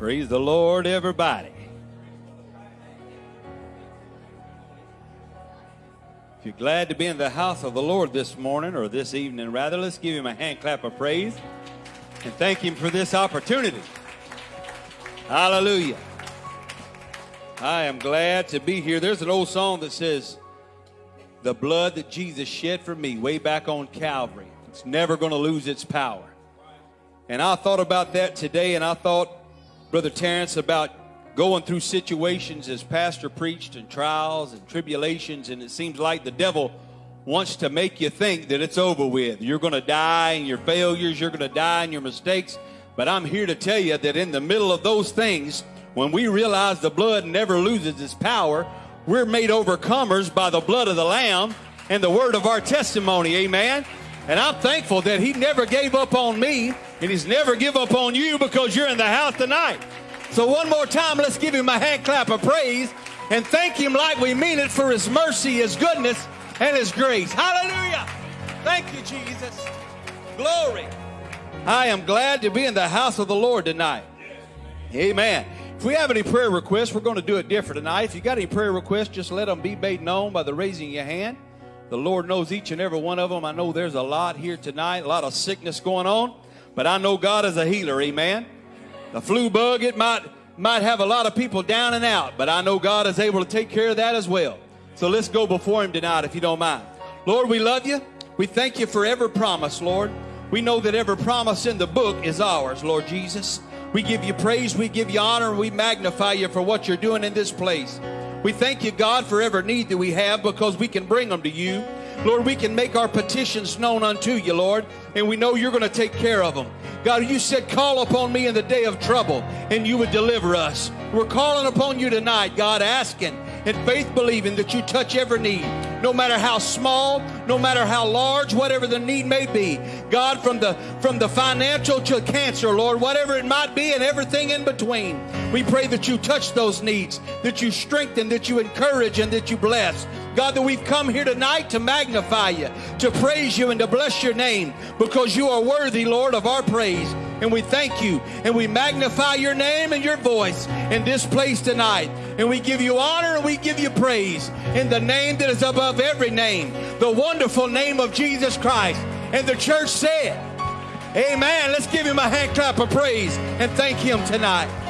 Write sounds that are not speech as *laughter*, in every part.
Praise the Lord, everybody. If you're glad to be in the house of the Lord this morning, or this evening rather, let's give him a hand clap of praise and thank him for this opportunity. Hallelujah. I am glad to be here. There's an old song that says, The blood that Jesus shed for me way back on Calvary, it's never going to lose its power. And I thought about that today, and I thought, Brother Terrence, about going through situations as pastor preached and trials and tribulations and it seems like the devil wants to make you think that it's over with. You're going to die in your failures you're going to die in your mistakes but i'm here to tell you that in the middle of those things when we realize the blood never loses its power we're made overcomers by the blood of the lamb and the word of our testimony amen? And i'm thankful that he never gave up on me and he's never give up on you because you're in the house tonight so, one more time, let's give him a hand clap of praise and thank him like we mean it for his mercy, his goodness, and his grace. Hallelujah. Thank you, Jesus. Glory. I am glad to be in the house of the Lord tonight. Amen. If we have any prayer requests, we're going to do it different tonight. If you got any prayer requests, just let them be made known by the raising of your hand. The Lord knows each and every one of them. I know there's a lot here tonight, a lot of sickness going on, but I know God is a healer. Amen. The flu bug, it might, might have a lot of people down and out, but I know God is able to take care of that as well. So let's go before Him tonight, if you don't mind. Lord, we love you. We thank you for every promise, Lord. We know that every promise in the book is ours, Lord Jesus. We give you praise, we give you honor, we magnify you for what you're doing in this place. We thank you, God, for every need that we have because we can bring them to you. Lord, we can make our petitions known unto you, Lord, and we know you're going to take care of them. God, you said, call upon me in the day of trouble, and you would deliver us. We're calling upon you tonight, God, asking and faith believing that you touch every need, no matter how small, no matter how large, whatever the need may be. God, from the from the financial to cancer, Lord, whatever it might be, and everything in between. We pray that you touch those needs, that you strengthen, that you encourage, and that you bless. God, that we've come here tonight to magnify you, to praise you, and to bless your name because you are worthy, Lord, of our praise. And we thank you and we magnify your name and your voice in this place tonight. And we give you honor and we give you praise in the name that is above every name, the wonderful name of Jesus Christ. And the church said, Amen. Let's give him a hand clap of praise and thank him tonight.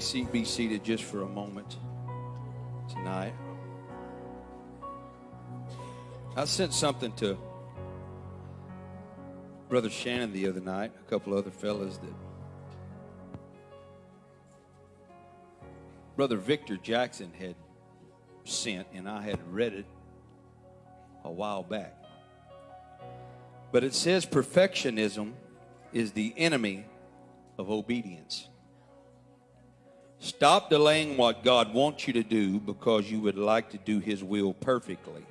may be seated just for a moment tonight. I sent something to Brother Shannon the other night, a couple other fellas that Brother Victor Jackson had sent, and I had read it a while back. But it says perfectionism is the enemy of obedience. Stop delaying what God wants you to do because you would like to do His will perfectly.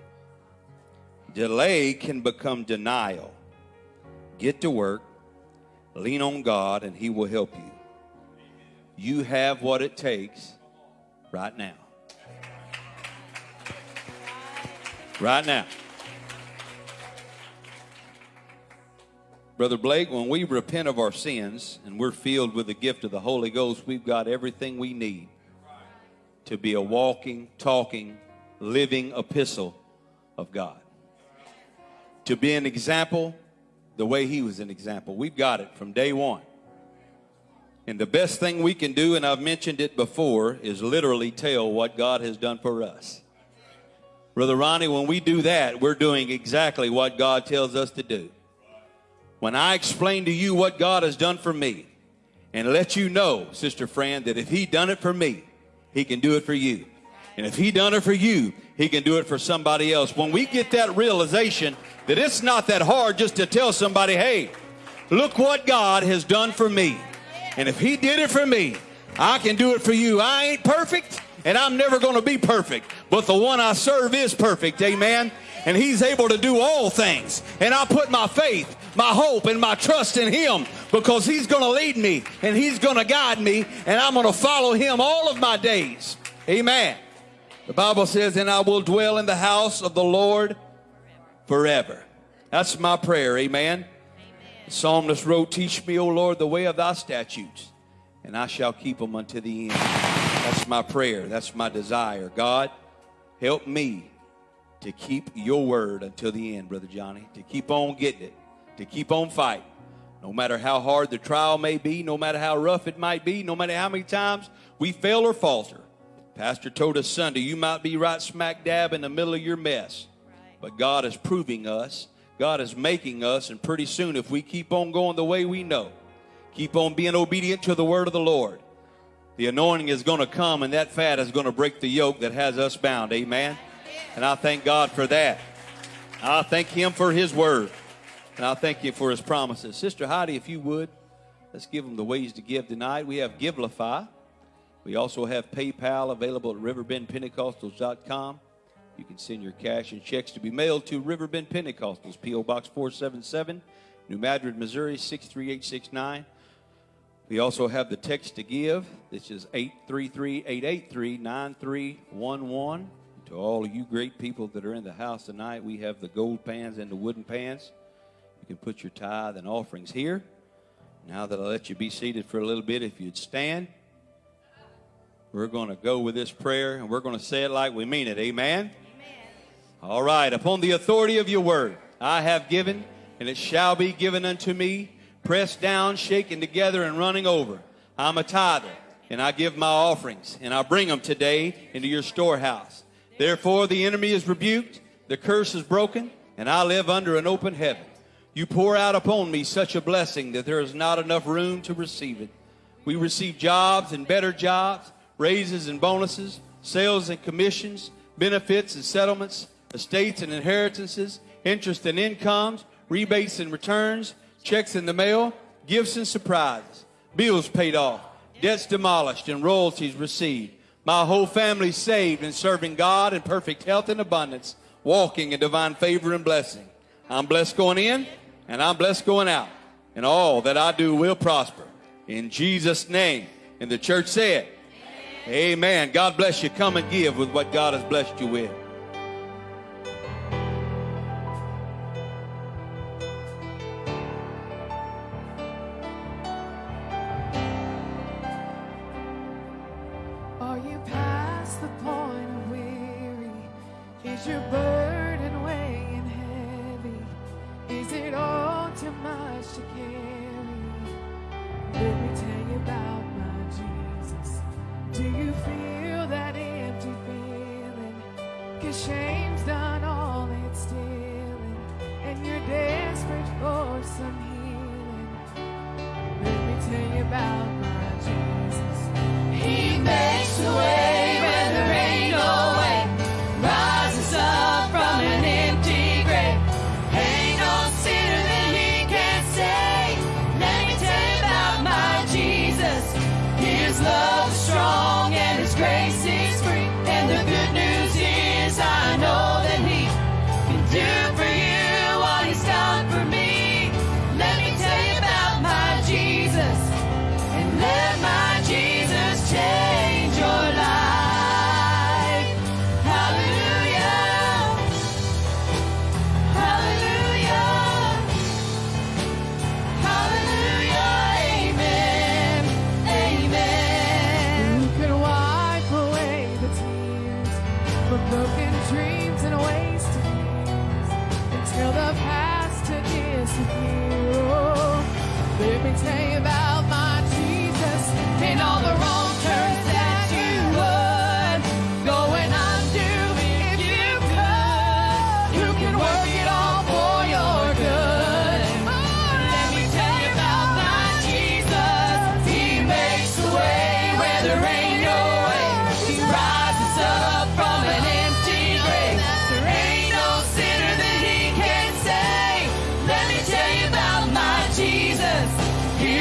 Delay can become denial. Get to work, lean on God, and He will help you. You have what it takes right now. Right now. Brother Blake, when we repent of our sins and we're filled with the gift of the Holy Ghost, we've got everything we need to be a walking, talking, living epistle of God. To be an example the way He was an example. We've got it from day one. And the best thing we can do, and I've mentioned it before, is literally tell what God has done for us. Brother Ronnie, when we do that, we're doing exactly what God tells us to do. When I explain to you what God has done for me, and let you know, Sister Fran, that if He done it for me, He can do it for you. And if He done it for you, He can do it for somebody else. When we get that realization that it's not that hard just to tell somebody, hey, look what God has done for me. And if He did it for me, I can do it for you. I ain't perfect, and I'm never going to be perfect, but the one I serve is perfect. Amen. And He's able to do all things. And I put my faith my hope and my trust in Him because He's going to lead me and He's going to guide me and I'm going to follow Him all of my days. Amen. The Bible says, and I will dwell in the house of the Lord forever. That's my prayer. Amen. Amen. The psalmist wrote, Teach me, O Lord, the way of thy statutes, and I shall keep them unto the end. That's my prayer. That's my desire. God, help me to keep your word until the end, Brother Johnny, to keep on getting it to keep on fighting. No matter how hard the trial may be, no matter how rough it might be, no matter how many times we fail or falter. Pastor told us Sunday, you might be right smack dab in the middle of your mess. But God is proving us, God is making us, and pretty soon, if we keep on going the way we know, keep on being obedient to the word of the Lord, the anointing is going to come and that fat is going to break the yoke that has us bound. Amen. And I thank God for that. I thank Him for His word. And I thank you for his promises. Sister Heidi, if you would, let's give them the ways to give tonight. We have Givelify. We also have PayPal available at riverbendpentecostals.com. You can send your cash and checks to be mailed to Riverbend Pentecostals, P.O. Box 477, New Madrid, Missouri 63869. We also have the text to give. This is 833 883 9311. To all of you great people that are in the house tonight, we have the gold pans and the wooden pans can put your tithe and offerings here. Now that I let you be seated for a little bit, if you'd stand, we're going to go with this prayer and we're going to say it like we mean it. Amen? Amen. All right. Upon the authority of your word, I have given, and it shall be given unto me, pressed down, shaken together, and running over. I'm a tither, and I give my offerings, and I bring them today into your storehouse. Therefore, the enemy is rebuked, the curse is broken, and I live under an open heaven. You pour out upon me such a blessing that there is not enough room to receive it. We receive jobs and better jobs, raises and bonuses, sales and commissions, benefits and settlements, estates and inheritances, interest and incomes, rebates and returns, checks in the mail, gifts and surprises, bills paid off, debts demolished, and royalties received. My whole family saved and serving God in perfect health and abundance, walking in divine favor and blessing. I'm blessed going in and I'm blessed going out, and all that I do will prosper. In Jesus' name. And the church said, Amen. Amen. God bless you. Come and give with what God has blessed you with.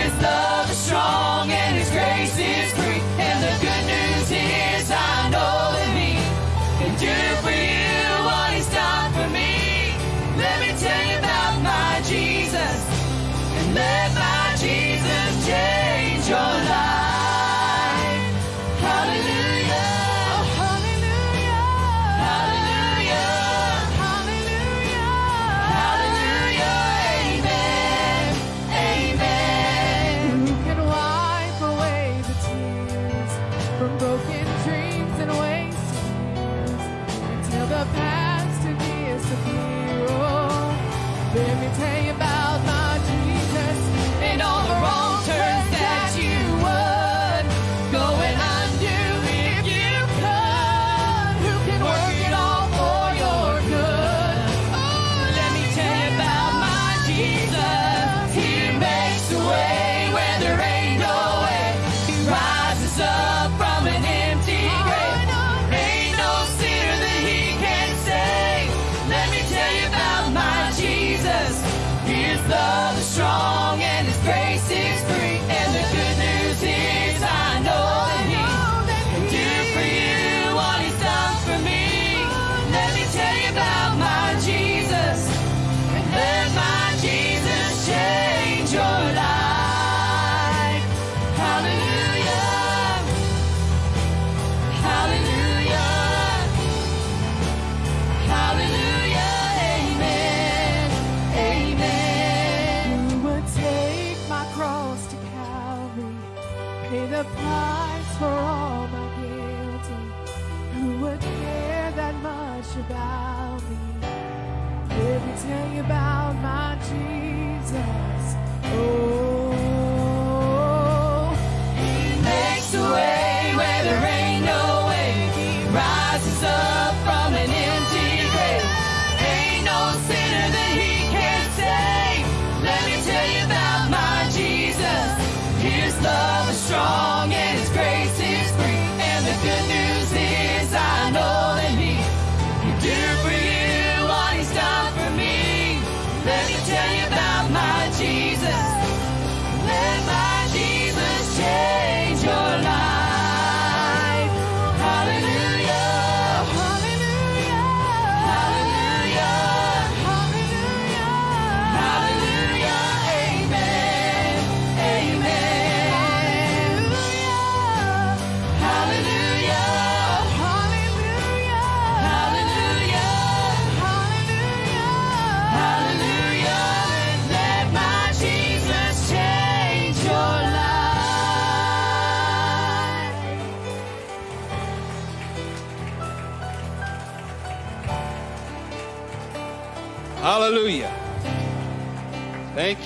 His love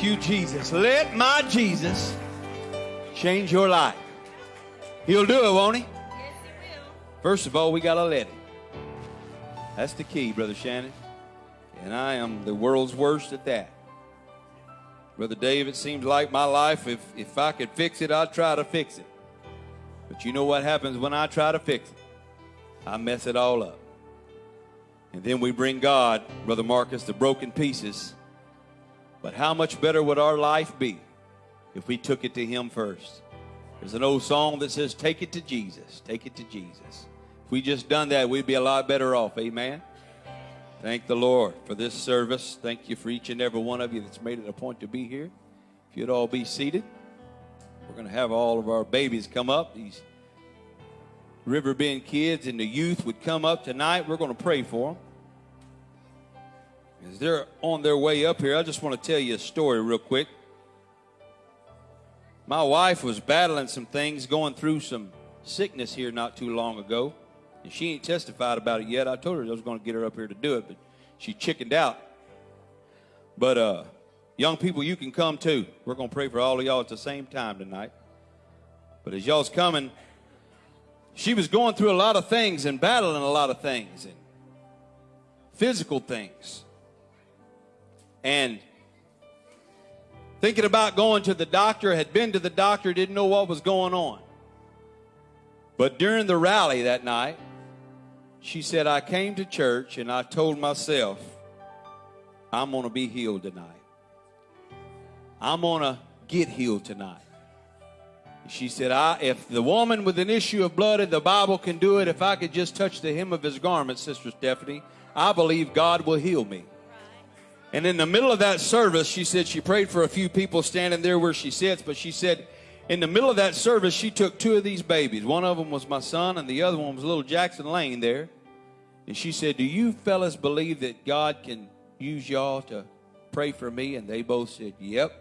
Thank you, Jesus. Let my Jesus change your life. He'll do it, won't he? Yes, He will. First of all, we got to let him. That's the key, Brother Shannon. And I am the world's worst at that. Brother Dave, it seems like my life, if, if I could fix it, I'd try to fix it. But you know what happens when I try to fix it? I mess it all up. And then we bring God, Brother Marcus, the broken pieces. But how much better would our life be if we took it to Him first? There's an old song that says, Take it to Jesus. Take it to Jesus. If we just done that, we'd be a lot better off. Amen. Thank the Lord for this service. Thank you for each and every one of you that's made it a point to be here. If you'd all be seated, we're going to have all of our babies come up. These Riverbend kids and the youth would come up tonight. We're going to pray for them. As they're on their way up here, I just want to tell you a story real quick. My wife was battling some things, going through some sickness here not too long ago. And she ain't testified about it yet. I told her I was going to get her up here to do it, but she chickened out. But uh, young people, you can come too. We're going to pray for all of y'all at the same time tonight. But as y'all's coming, she was going through a lot of things and battling a lot of things and physical things. And thinking about going to the doctor, had been to the doctor, didn't know what was going on. But during the rally that night, she said, I came to church and I told myself, I'm going to be healed tonight. I'm going to get healed tonight. She said, I, if the woman with an issue of blood in the Bible can do it, if I could just touch the hem of his garment, Sister Stephanie, I believe God will heal me. And in the middle of that service, she said she prayed for a few people standing there where she sits, but she said in the middle of that service, she took two of these babies. One of them was my son, and the other one was little Jackson Lane there. And she said, Do you fellas believe that God can use y'all to pray for me? And they both said, Yep.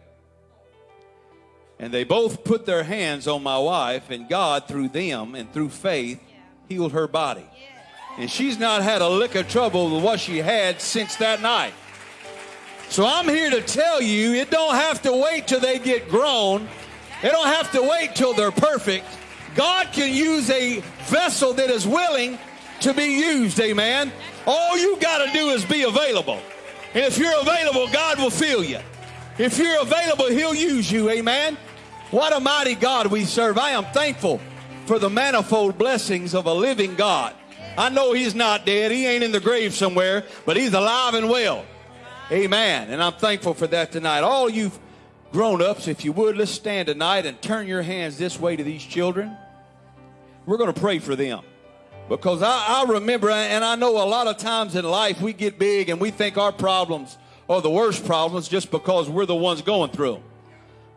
And they both put their hands on my wife, and God, through them and through faith, healed her body. And she's not had a lick of trouble with what she had since that night. So I'm here to tell you, it don't have to wait till they get grown. They don't have to wait till they're perfect. God can use a vessel that is willing to be used, amen. All you got to do is be available. And if you're available, God will fill you. If you're available, He'll use you, amen. What a mighty God we serve. I am thankful for the manifold blessings of a living God. I know He's not dead, He ain't in the grave somewhere, but He's alive and well. Amen. And I'm thankful for that tonight. All you grown ups, if you would, let's stand tonight and turn your hands this way to these children. We're going to pray for them. Because I, I remember, and I know a lot of times in life we get big and we think our problems are the worst problems just because we're the ones going through them.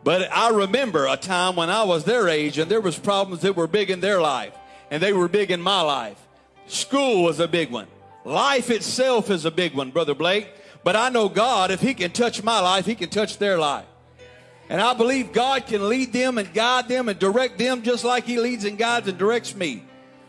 But I remember a time when I was their age and there was problems that were big in their life and they were big in my life. School was a big one. Life itself is a big one, Brother Blake. But I know God, if He can touch my life, He can touch their life. And I believe God can lead them and guide them and direct them just like He leads and guides and directs me.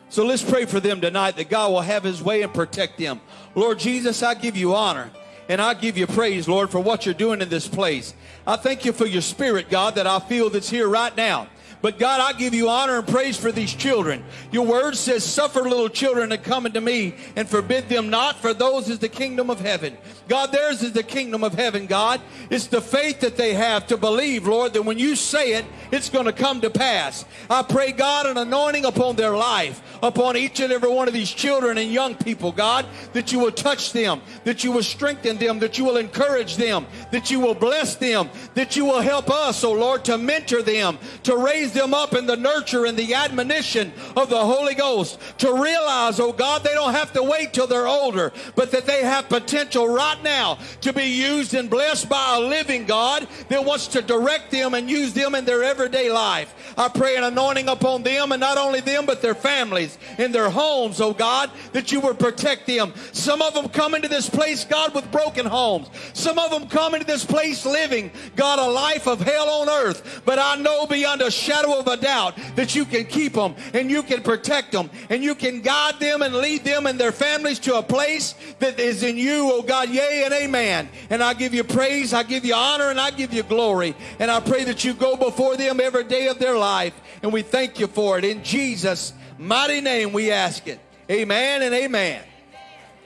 So let's pray for them tonight that God will have His way and protect them. Lord Jesus, I give you honor and I give you praise, Lord, for what you're doing in this place. I thank you for your spirit, God, that I feel that's here right now. But God, I give you honor and praise for these children. Your word says, Suffer little children to come unto me and forbid them not, for those is the kingdom of heaven. God, theirs is the kingdom of heaven, God. It's the faith that they have to believe, Lord, that when you say it, it's going to come to pass. I pray, God, an anointing upon their life, upon each and every one of these children and young people, God, that you will touch them, that you will strengthen them, that you will encourage them, that you will bless them, that you will help us, oh Lord, to mentor them, to raise them up in the nurture and the admonition of the Holy Ghost, to realize, oh God, they don't have to wait till they're older, but that they have potential right now to be used and blessed by a living God that wants to direct them and use them in their everyday life. I pray an anointing upon them and not only them, but their families in their homes, oh God, that you would protect them. Some of them come into this place, God, with broken homes. Some of them come into this place living, God, a life of hell on earth. But I know beyond a shadow shadow of a doubt that you can keep them and you can protect them and you can guide them and lead them and their families to a place that is in you, oh God. Yea and amen. And I give you praise, I give you honor, and I give you glory. And I pray that you go before them every day of their life. And we thank you for it. In Jesus' mighty name we ask it. Amen and amen.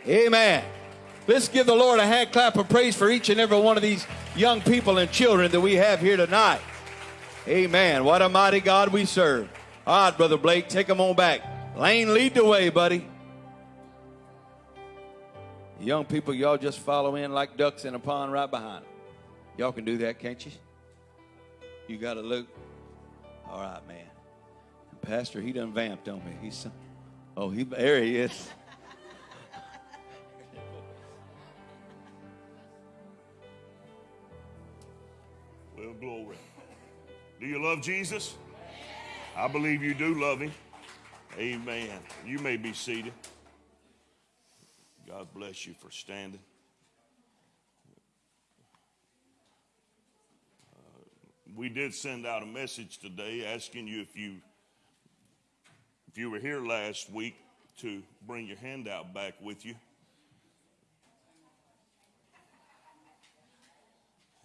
Amen. Let's give the Lord a hand clap of praise for each and every one of these young people and children that we have here tonight. Amen. What a mighty God we serve. All right, Brother Blake, take them on back. Lane, lead the way, buddy. Young people, y'all just follow in like ducks in a pond right behind them. Y'all can do that, can't you? You got to look. All right, man. Pastor, he done vamped on me. He's so, oh, he there he is. Well, glory. Do you love Jesus? I believe you do love him. Amen. You may be seated. God bless you for standing. Uh, we did send out a message today asking you if you if you were here last week to bring your handout back with you.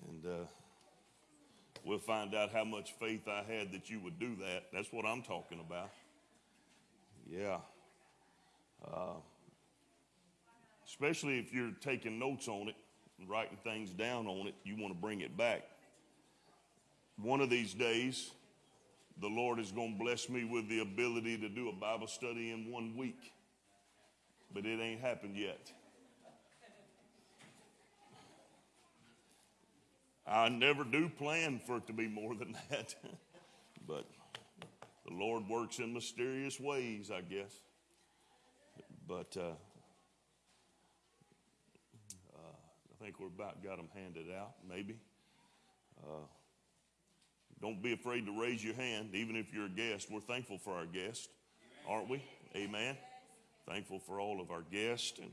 And uh, we'll find out how much faith I had that you would do that. That's what I'm talking about. Yeah. Uh, especially if you're taking notes on it writing things down on it, you want to bring it back. One of these days, the Lord is going to bless me with the ability to do a Bible study in one week, but it ain't happened yet. I never do plan for it to be more than *laughs* that, but the Lord works in mysterious ways, I guess. But uh, uh, I think we're about got them handed out, maybe. Uh, don't be afraid to raise your hand, even if you're a guest. We're thankful for our guests, aren't we? Amen. Thankful for all of our guests and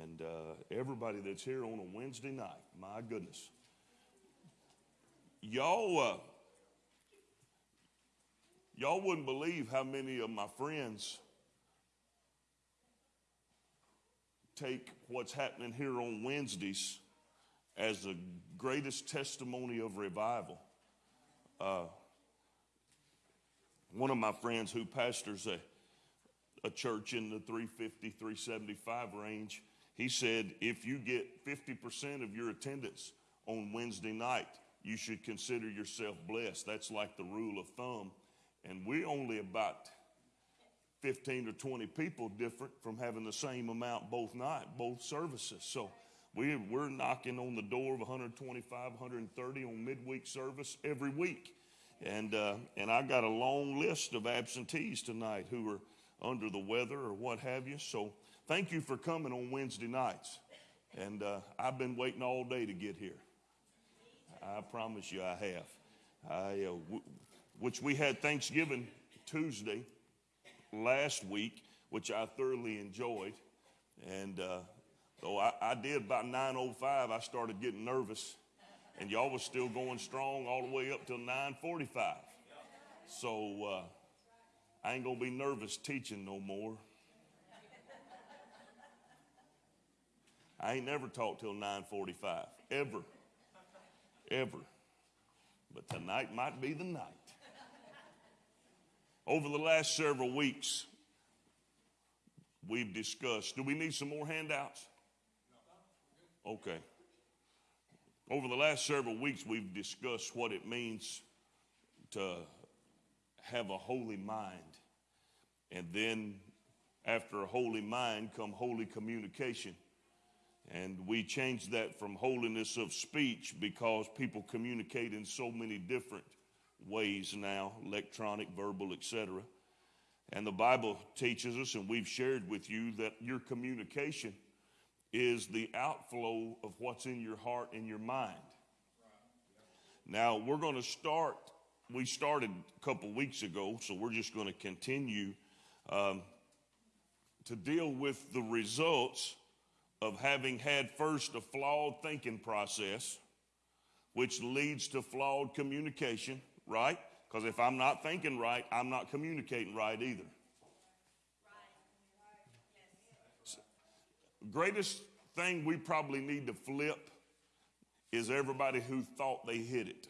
and uh, everybody that's here on a Wednesday night. My goodness, y'all uh, y'all wouldn't believe how many of my friends take what's happening here on Wednesdays as the greatest testimony of revival. Uh, one of my friends who pastors a, a church in the 350, 375 range, he said if you get 50% of your attendance on Wednesday night, you should consider yourself blessed. That's like the rule of thumb. And we're only about 15 or 20 people different from having the same amount both night, both services. So we're, we're knocking on the door of 125, 130 on midweek service every week. And, uh, and I got a long list of absentees tonight who are under the weather or what have you. So thank you for coming on Wednesday nights. And uh, I've been waiting all day to get here. I promise you I have. I, uh, w- which we had Thanksgiving Tuesday last week, which I thoroughly enjoyed. And uh, so I, I did about 9.05, I started getting nervous. And y'all was still going strong all the way up till 9.45. So uh, I ain't going to be nervous teaching no more. I ain't never taught till 9.45, ever, ever. But tonight might be the night. Over the last several weeks, we've discussed. Do we need some more handouts? Okay. Over the last several weeks, we've discussed what it means to have a holy mind. And then, after a holy mind, come holy communication. And we changed that from holiness of speech because people communicate in so many different ways now electronic, verbal, etc. And the Bible teaches us, and we've shared with you, that your communication is the outflow of what's in your heart and your mind. Now, we're going to start, we started a couple weeks ago, so we're just going to continue um, to deal with the results of having had first a flawed thinking process, which leads to flawed communication, right? Because if I'm not thinking right, I'm not communicating right either. Greatest thing we probably need to flip is everybody who thought they hit it.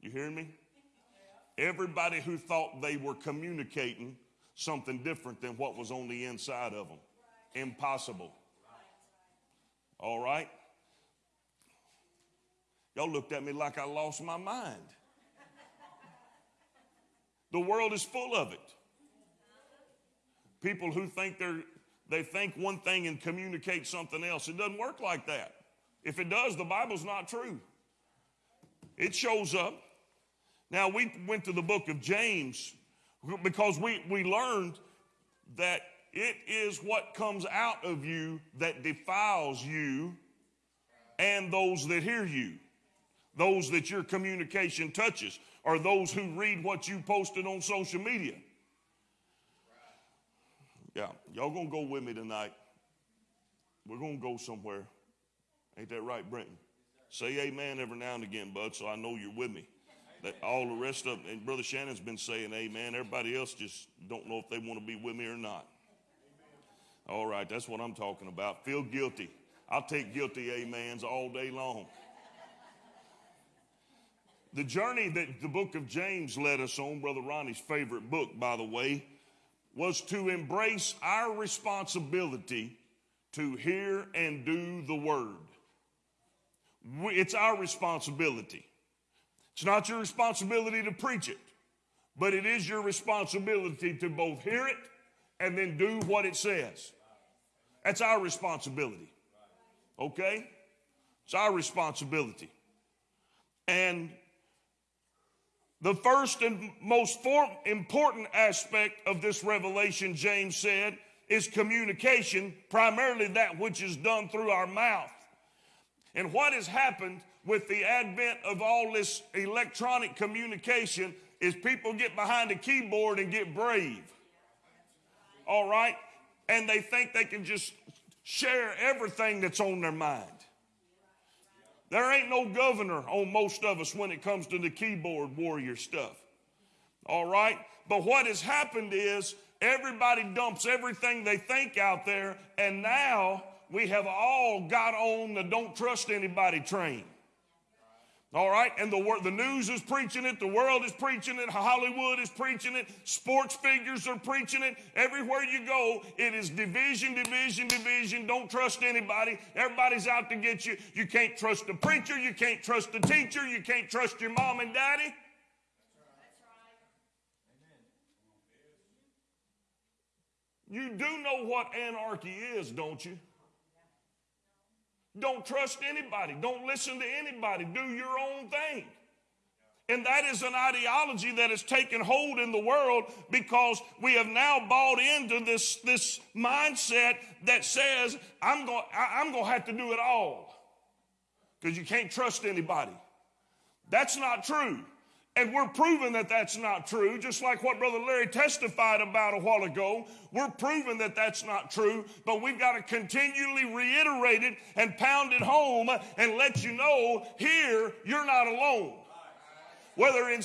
You hearing me? Everybody who thought they were communicating something different than what was on the inside of them. Impossible. All right? Y'all looked at me like I lost my mind. The world is full of it. People who think they're they think one thing and communicate something else. It doesn't work like that. If it does, the Bible's not true. It shows up. Now we went to the book of James because we, we learned that it is what comes out of you that defiles you and those that hear you, those that your communication touches, or those who read what you posted on social media. Yeah, y'all gonna go with me tonight. We're gonna go somewhere. Ain't that right, Brenton? Say amen every now and again, bud, so I know you're with me. That all the rest of and Brother Shannon's been saying amen. Everybody else just don't know if they want to be with me or not. All right, that's what I'm talking about. Feel guilty. I'll take guilty amens all day long. The journey that the book of James led us on, Brother Ronnie's favorite book, by the way, was to embrace our responsibility to hear and do the word. It's our responsibility. It's not your responsibility to preach it, but it is your responsibility to both hear it and then do what it says. That's our responsibility. Okay? It's our responsibility. And the first and most important aspect of this revelation, James said, is communication, primarily that which is done through our mouth. And what has happened with the advent of all this electronic communication is people get behind a keyboard and get brave. All right? And they think they can just share everything that's on their mind. There ain't no governor on most of us when it comes to the keyboard warrior stuff. All right? But what has happened is everybody dumps everything they think out there, and now we have all got on the don't trust anybody train. All right, and the the news is preaching it, the world is preaching it, Hollywood is preaching it, sports figures are preaching it. Everywhere you go, it is division, division, division. Don't trust anybody. Everybody's out to get you. You can't trust the preacher, you can't trust the teacher, you can't trust your mom and daddy. You do know what anarchy is, don't you? Don't trust anybody. Don't listen to anybody. Do your own thing. And that is an ideology that has taken hold in the world because we have now bought into this, this mindset that says, I'm going I'm going to have to do it all because you can't trust anybody. That's not true. And we're proving that that's not true, just like what Brother Larry testified about a while ago. We're proving that that's not true, but we've got to continually reiterate it and pound it home and let you know here, you're not alone. Whether in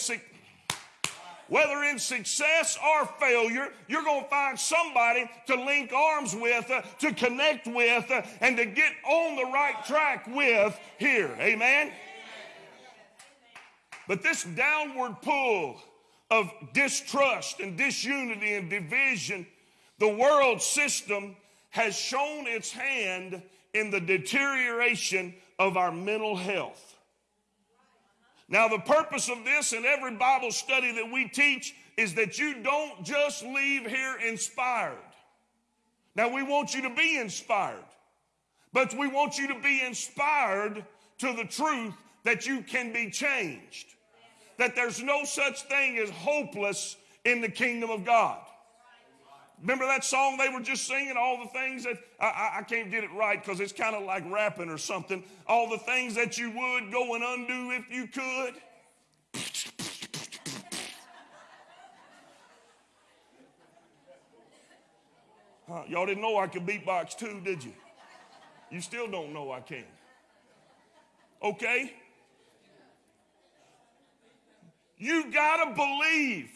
whether in success or failure, you're going to find somebody to link arms with, uh, to connect with, uh, and to get on the right track with here. Amen. But this downward pull of distrust and disunity and division, the world system has shown its hand in the deterioration of our mental health. Now, the purpose of this and every Bible study that we teach is that you don't just leave here inspired. Now, we want you to be inspired, but we want you to be inspired to the truth that you can be changed that there's no such thing as hopeless in the kingdom of God. Remember that song they were just singing? All the things that I, I, can't get it right because it's kind of like rapping or something. All the things that you would go and undo if you could. Huh, y'all didn't know I could beatbox too, did you? You still don't know I can. Okay? You got to believe.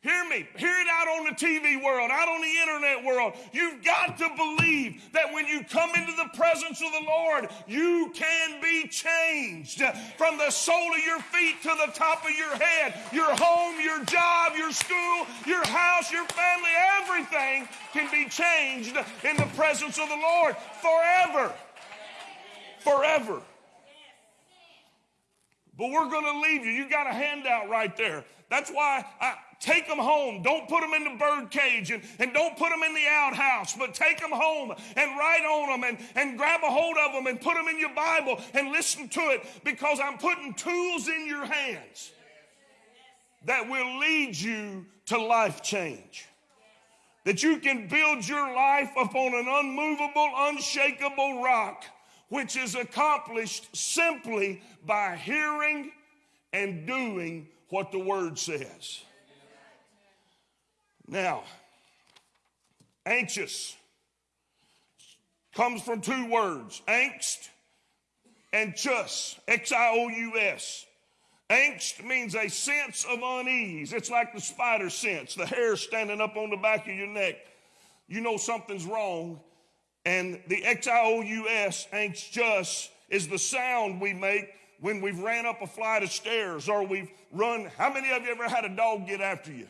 Hear me. Hear it out on the TV world, out on the internet world. You've got to believe that when you come into the presence of the Lord, you can be changed from the sole of your feet to the top of your head. Your home, your job, your school, your house, your family, everything can be changed in the presence of the Lord forever. Forever. But we're going to leave you. You got a handout right there. That's why I take them home. Don't put them in the bird cage and, and don't put them in the outhouse, but take them home and write on them and, and grab a hold of them and put them in your Bible and listen to it because I'm putting tools in your hands that will lead you to life change. That you can build your life upon an unmovable, unshakable rock which is accomplished simply by hearing and doing what the word says. Now, anxious comes from two words angst and chus, X I O U S. Angst means a sense of unease. It's like the spider sense, the hair standing up on the back of your neck. You know something's wrong. And the X I O U S, anxious, is the sound we make when we've ran up a flight of stairs or we've run. How many of you ever had a dog get after you?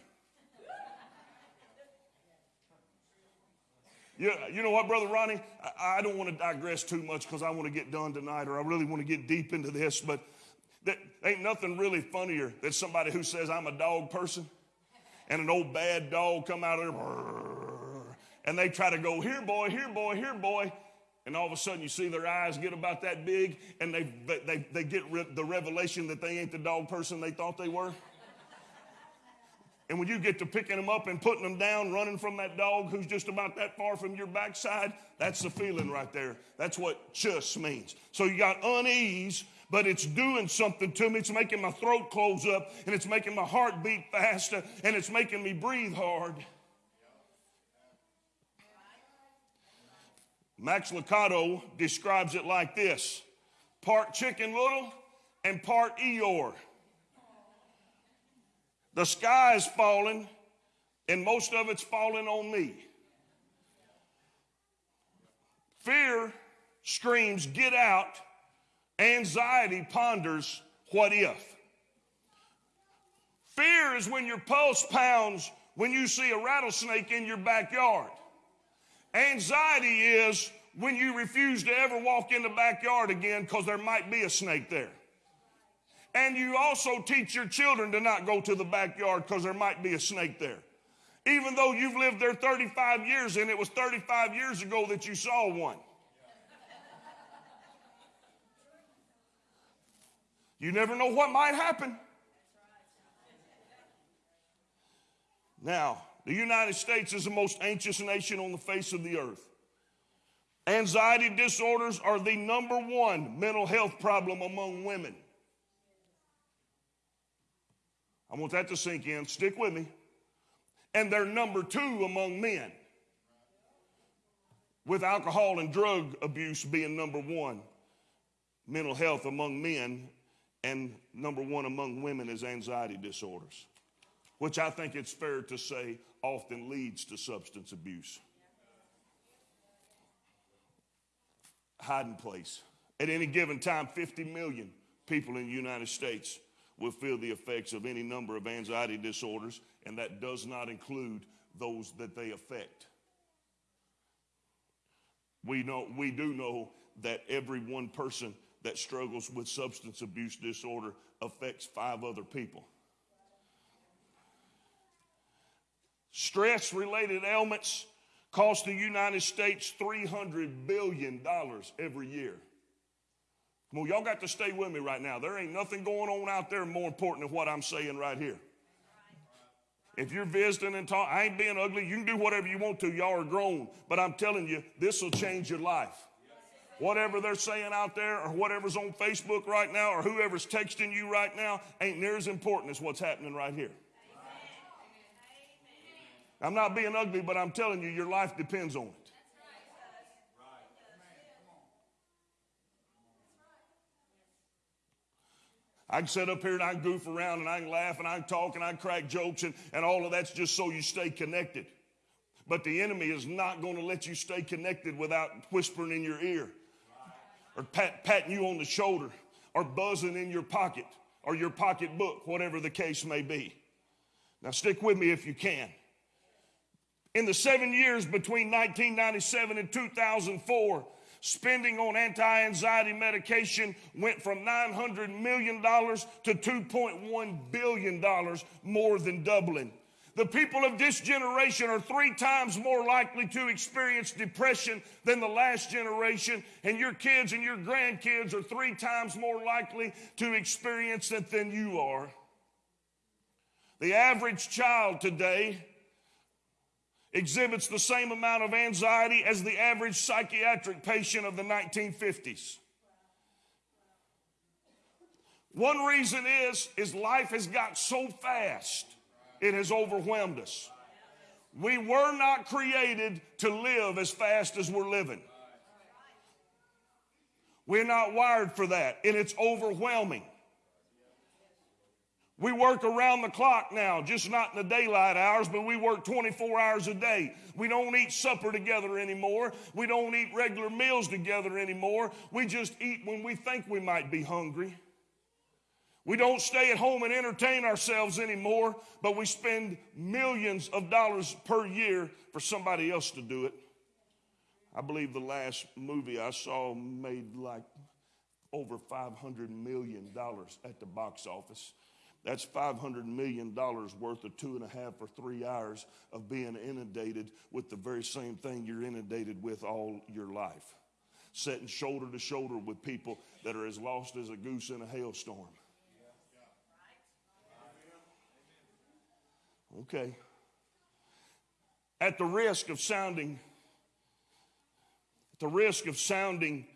You, you know what, Brother Ronnie? I, I don't want to digress too much because I want to get done tonight or I really want to get deep into this, but that ain't nothing really funnier than somebody who says, I'm a dog person, and an old bad dog come out of there, and they try to go, here, boy, here, boy, here, boy. And all of a sudden, you see their eyes get about that big, and they, they, they get re- the revelation that they ain't the dog person they thought they were. And when you get to picking them up and putting them down, running from that dog who's just about that far from your backside, that's the feeling right there. That's what chus means. So you got unease, but it's doing something to me. It's making my throat close up, and it's making my heart beat faster, and it's making me breathe hard. Max Lucado describes it like this part chicken little and part Eeyore. The sky is falling, and most of it's falling on me. Fear screams, Get out. Anxiety ponders, What if? Fear is when your pulse pounds when you see a rattlesnake in your backyard. Anxiety is when you refuse to ever walk in the backyard again because there might be a snake there. And you also teach your children to not go to the backyard because there might be a snake there. Even though you've lived there 35 years and it was 35 years ago that you saw one. You never know what might happen. Now, the United States is the most anxious nation on the face of the earth. Anxiety disorders are the number one mental health problem among women. I want that to sink in. Stick with me. And they're number two among men, with alcohol and drug abuse being number one. Mental health among men, and number one among women is anxiety disorders, which I think it's fair to say often leads to substance abuse. Hiding place. At any given time, 50 million people in the United States will feel the effects of any number of anxiety disorders, and that does not include those that they affect. We, know, we do know that every one person that struggles with substance abuse disorder affects five other people. Stress related ailments cost the United States $300 billion every year. Well, y'all got to stay with me right now. There ain't nothing going on out there more important than what I'm saying right here. If you're visiting and talking, I ain't being ugly. You can do whatever you want to. Y'all are grown. But I'm telling you, this will change your life. Whatever they're saying out there or whatever's on Facebook right now or whoever's texting you right now ain't near as important as what's happening right here. I'm not being ugly, but I'm telling you, your life depends on it. I can sit up here and I can goof around and I can laugh and I can talk and I can crack jokes and, and all of that's just so you stay connected. But the enemy is not going to let you stay connected without whispering in your ear or pat, patting you on the shoulder or buzzing in your pocket or your pocketbook, whatever the case may be. Now, stick with me if you can. In the seven years between 1997 and 2004, spending on anti anxiety medication went from $900 million to $2.1 billion, more than doubling. The people of this generation are three times more likely to experience depression than the last generation, and your kids and your grandkids are three times more likely to experience it than you are. The average child today exhibits the same amount of anxiety as the average psychiatric patient of the 1950s. One reason is is life has got so fast it has overwhelmed us. We were not created to live as fast as we're living. We're not wired for that, and it's overwhelming. We work around the clock now, just not in the daylight hours, but we work 24 hours a day. We don't eat supper together anymore. We don't eat regular meals together anymore. We just eat when we think we might be hungry. We don't stay at home and entertain ourselves anymore, but we spend millions of dollars per year for somebody else to do it. I believe the last movie I saw made like over $500 million at the box office. That's $500 million worth of two and a half or three hours of being inundated with the very same thing you're inundated with all your life. Sitting shoulder to shoulder with people that are as lost as a goose in a hailstorm. Okay. At the risk of sounding, at the risk of sounding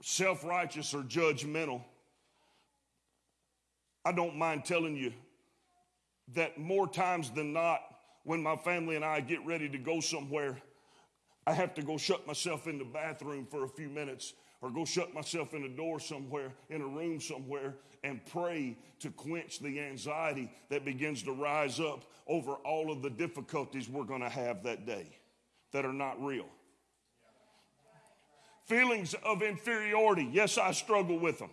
self righteous or judgmental, I don't mind telling you that more times than not, when my family and I get ready to go somewhere, I have to go shut myself in the bathroom for a few minutes or go shut myself in a door somewhere, in a room somewhere, and pray to quench the anxiety that begins to rise up over all of the difficulties we're going to have that day that are not real. Feelings of inferiority. Yes, I struggle with them.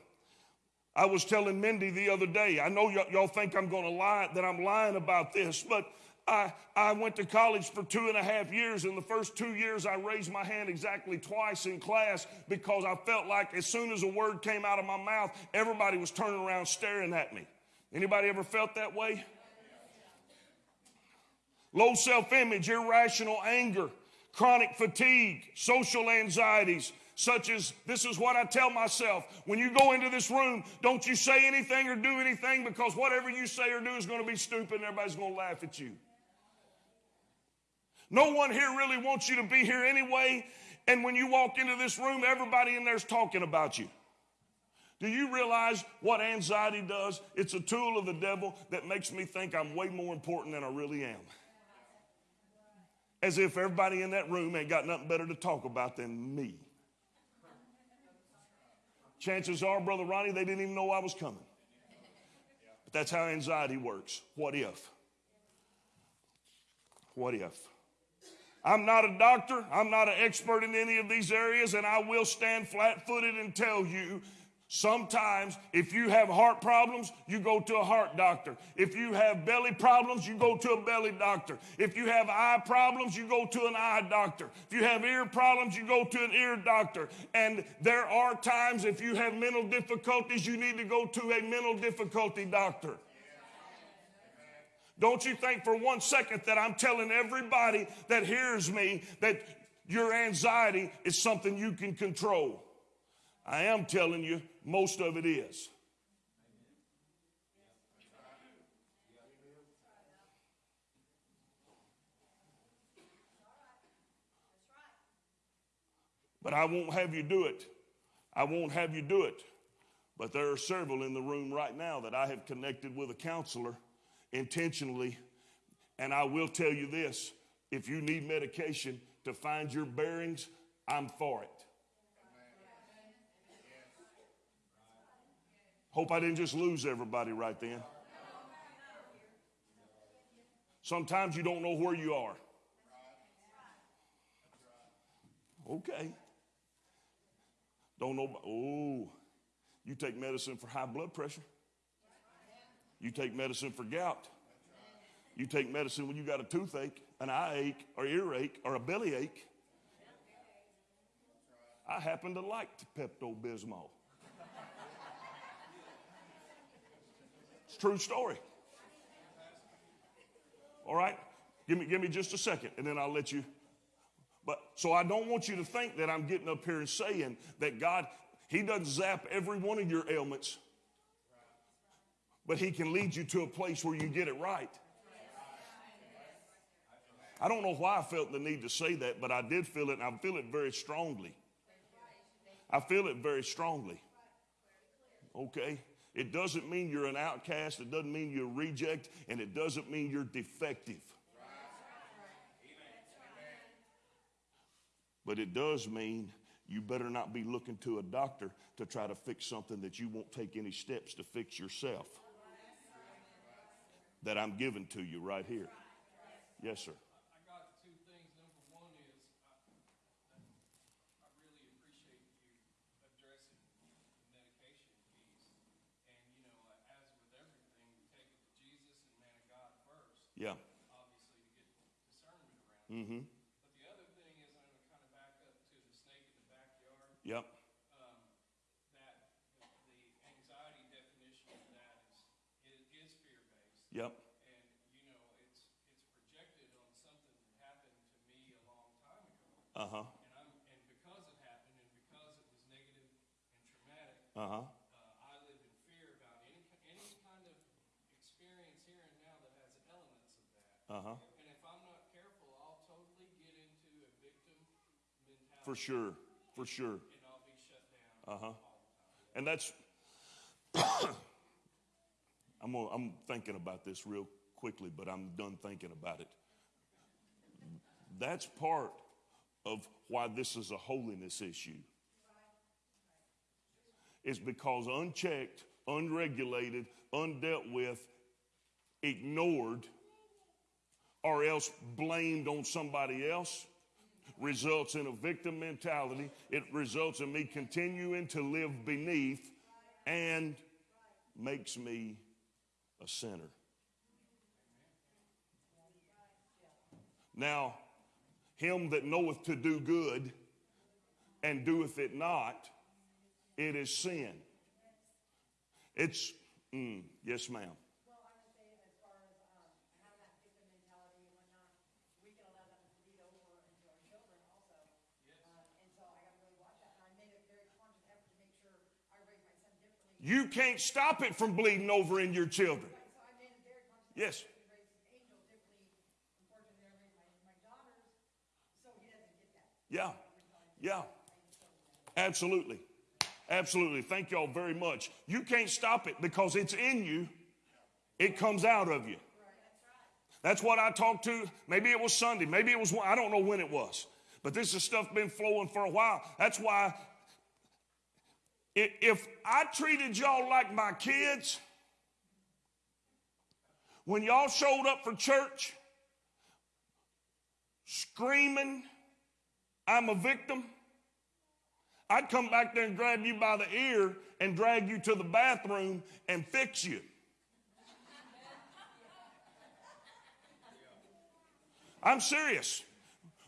I was telling Mindy the other day, I know y- y'all think I'm going to lie, that I'm lying about this, but I, I went to college for two and a half years. In the first two years, I raised my hand exactly twice in class because I felt like as soon as a word came out of my mouth, everybody was turning around staring at me. Anybody ever felt that way? Low self image, irrational anger, chronic fatigue, social anxieties, such as this is what I tell myself. When you go into this room, don't you say anything or do anything because whatever you say or do is going to be stupid and everybody's going to laugh at you. No one here really wants you to be here anyway. And when you walk into this room, everybody in there's talking about you. Do you realize what anxiety does? It's a tool of the devil that makes me think I'm way more important than I really am. As if everybody in that room ain't got nothing better to talk about than me. Chances are, Brother Ronnie, they didn't even know I was coming. But that's how anxiety works. What if? What if? I'm not a doctor. I'm not an expert in any of these areas, and I will stand flat footed and tell you sometimes if you have heart problems, you go to a heart doctor. If you have belly problems, you go to a belly doctor. If you have eye problems, you go to an eye doctor. If you have ear problems, you go to an ear doctor. And there are times if you have mental difficulties, you need to go to a mental difficulty doctor. Don't you think for one second that I'm telling everybody that hears me that your anxiety is something you can control. I am telling you, most of it is. But I won't have you do it. I won't have you do it. But there are several in the room right now that I have connected with a counselor intentionally. And I will tell you this if you need medication to find your bearings, I'm for it. Hope I didn't just lose everybody right then. Sometimes you don't know where you are. Okay. Don't know. Oh, you take medicine for high blood pressure. You take medicine for gout. You take medicine when you got a toothache, an eye ache, or earache, or a belly ache. I happen to like Pepto Bismol. It's a true story. All right? Give me, give me just a second, and then I'll let you. But so I don't want you to think that I'm getting up here and saying that God, He doesn't zap every one of your ailments, but He can lead you to a place where you get it right. I don't know why I felt the need to say that, but I did feel it, and I feel it very strongly. I feel it very strongly. Okay? It doesn't mean you're an outcast, it doesn't mean you're a reject, and it doesn't mean you're defective. But it does mean you better not be looking to a doctor to try to fix something that you won't take any steps to fix yourself. That I'm giving to you right here. Yes, sir. I got two things. Number one is I, I really appreciate you addressing the medication piece. And, you know, as with everything, you take it to Jesus and man of God first, Yeah. obviously, to get discernment around it. Mm-hmm. But the other thing is, I'm going to kind of back up to the snake in the backyard. Yep. Um, that the, anxiety definition of that is, is, is fear-based. Yep. And, you know, it's, it's projected on something that happened to me a long time ago. Uh huh. And I'm, and because it happened and because it was negative and traumatic, Uh huh. I live in fear about any any kind of experience here and now that has elements of that. uh, I live in fear about any, ki- any kind of experience here and now that has elements of that. Uh huh. And if I'm not careful, I'll totally get into a victim mentality. For sure. For sure. Uh huh. And that's, *coughs* I'm, I'm thinking about this real quickly, but I'm done thinking about it. That's part of why this is a holiness issue. Is because unchecked, unregulated, undealt with, ignored, or else blamed on somebody else results in a victim mentality. It results in me continuing to live beneath and makes me a sinner. Now, him that knoweth to do good and doeth it not, it is sin. It's, mm, yes, ma'am. Well, I would say as far as um, having that victim mentality and whatnot, we can allow that to bleed over into our children also. Uh, And so I gotta really watch that. And I made a very conscious effort to make sure I raise my son differently. You can't stop it from bleeding over in your children. So I made a very conscious Yes. effort to raise Angel differently. Unfortunately, I raised my, my daughters, so he doesn't get that. Yeah, yeah, absolutely. Absolutely. Thank y'all very much. You can't stop it because it's in you, it comes out of you. That's what I talked to. Maybe it was Sunday. Maybe it was, I don't know when it was. But this is stuff been flowing for a while. That's why if I treated y'all like my kids, when y'all showed up for church screaming, I'm a victim, I'd come back there and grab you by the ear and drag you to the bathroom and fix you. I'm serious.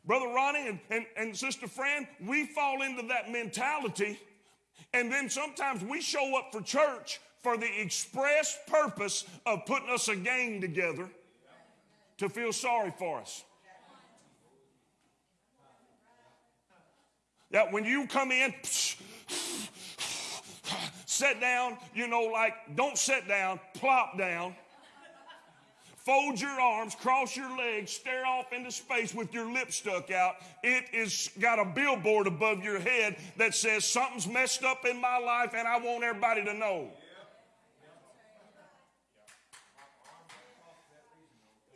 Brother Ronnie and, and, and Sister Fran, we fall into that mentality, and then sometimes we show up for church for the express purpose of putting us a gang together to feel sorry for us. Yeah, when you come in, *sniffs* *sniffs* sit down, you know, like don't sit down, plop down. Fold your arms, cross your legs, stare off into space with your lip stuck out. It is got a billboard above your head that says something's messed up in my life and I want everybody to know.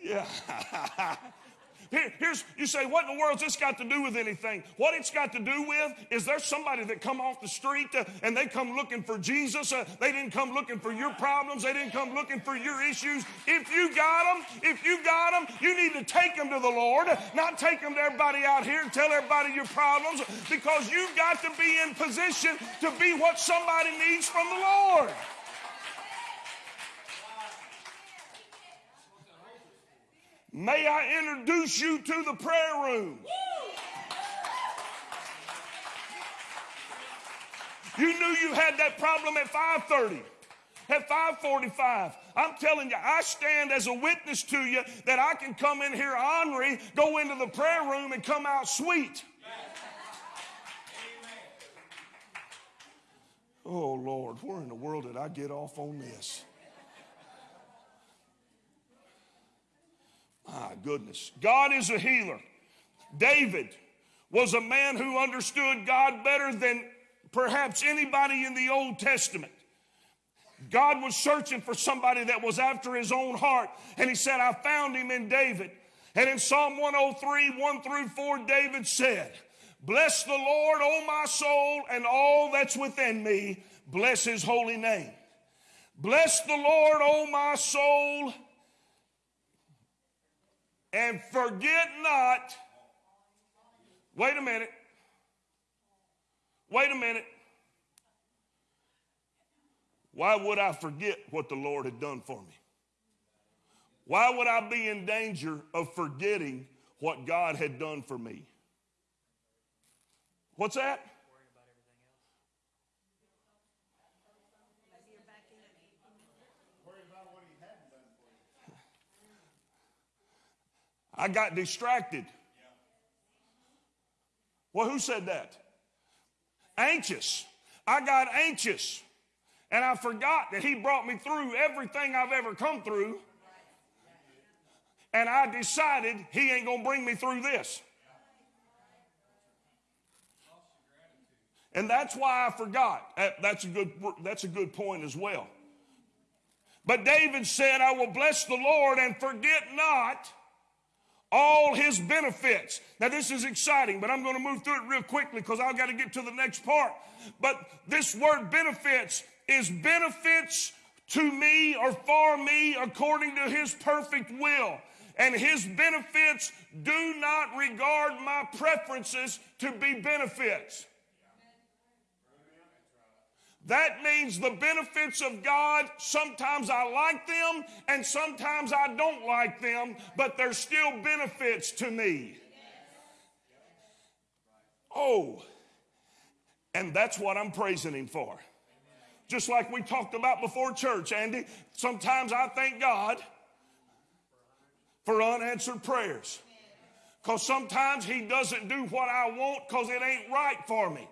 Yeah. *laughs* Here- here's you say, what in the world's this got to do with anything? What it's got to do with is there's somebody that come off the street uh, and they come looking for Jesus. Uh, they didn't come looking for your problems. They didn't come looking for your issues. If you got them, if you got them, you need to take them to the Lord, not take them to everybody out here and tell everybody your problems, because you've got to be in position to be what somebody needs from the Lord. May I introduce you to the prayer room? You knew you had that problem at 5:30, at 5:45. I'm telling you, I stand as a witness to you that I can come in here ornery, go into the prayer room, and come out sweet. Oh Lord, where in the world did I get off on this? My goodness. God is a healer. David was a man who understood God better than perhaps anybody in the Old Testament. God was searching for somebody that was after his own heart, and he said, I found him in David. And in Psalm 103, 1 through 4, David said, Bless the Lord, O my soul, and all that's within me. Bless his holy name. Bless the Lord, O my soul, and forget not. Wait a minute. Wait a minute. Why would I forget what the Lord had done for me? Why would I be in danger of forgetting what God had done for me? What's that? I got distracted. Well, who said that? Anxious. I got anxious. And I forgot that He brought me through everything I've ever come through. And I decided He ain't going to bring me through this. And that's why I forgot. That's a good, that's a good point as well. But David said, I will bless the Lord and forget not all his benefits. Now, this is exciting, but I'm going to move through it real quickly because I've got to get to the next part. But this word benefits is benefits to me or for me according to his perfect will. And his benefits do not regard my preferences to be benefits. That means the benefits of God, sometimes I like them and sometimes I don't like them, but they're still benefits to me. Oh, and that's what I'm praising Him for. Just like we talked about before church, Andy, sometimes I thank God for unanswered prayers. Because sometimes He doesn't do what I want because it ain't right for me.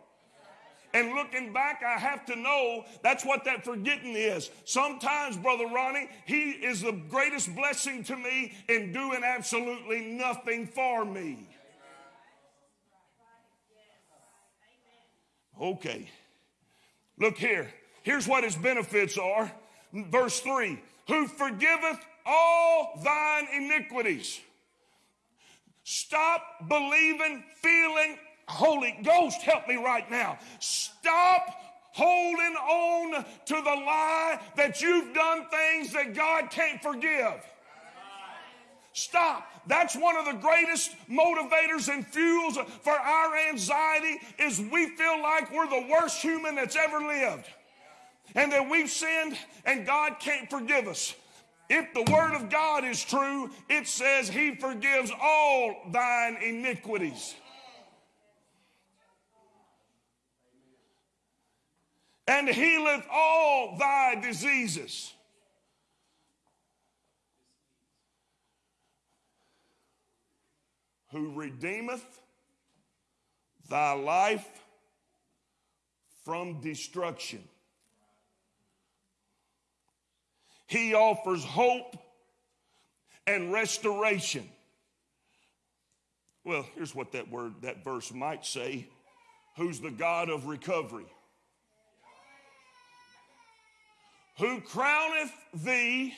And looking back, I have to know that's what that forgetting is. Sometimes, Brother Ronnie, He is the greatest blessing to me in doing absolutely nothing for me. Okay. Look here. Here's what His benefits are. Verse 3 Who forgiveth all thine iniquities. Stop believing, feeling, Holy Ghost, help me right now. Stop holding on to the lie that you've done things that God can't forgive. Stop. That's one of the greatest motivators and fuels for our anxiety is we feel like we're the worst human that's ever lived. And that we've sinned and God can't forgive us. If the word of God is true, it says he forgives all thine iniquities. And healeth all thy diseases. Who redeemeth thy life from destruction. He offers hope and restoration. Well, here's what that word, that verse might say who's the God of recovery. Who crowneth thee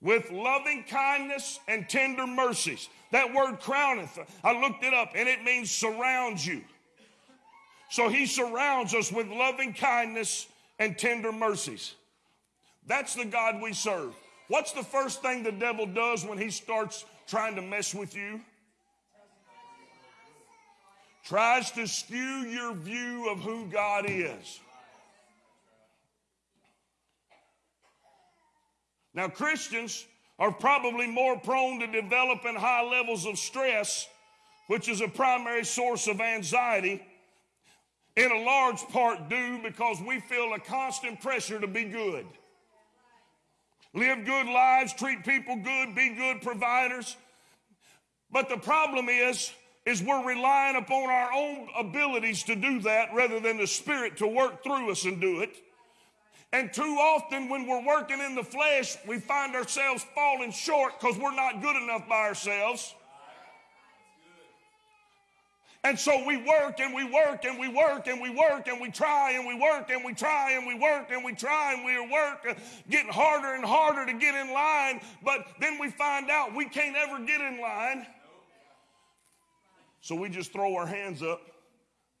with loving kindness and tender mercies. That word crowneth, I looked it up and it means surrounds you. So he surrounds us with loving kindness and tender mercies. That's the God we serve. What's the first thing the devil does when he starts trying to mess with you? Tries to skew your view of who God is. Now, Christians are probably more prone to developing high levels of stress, which is a primary source of anxiety, in a large part due because we feel a constant pressure to be good. Live good lives, treat people good, be good providers. But the problem is, is we're relying upon our own abilities to do that rather than the Spirit to work through us and do it. And too often, when we're working in the flesh, we find ourselves falling short because we're not good enough by ourselves. And so we work and we work and we work and we work and we try and we work and we try and we work and we try and we work, uh, getting harder and harder to get in line. But then we find out we can't ever get in line. So we just throw our hands up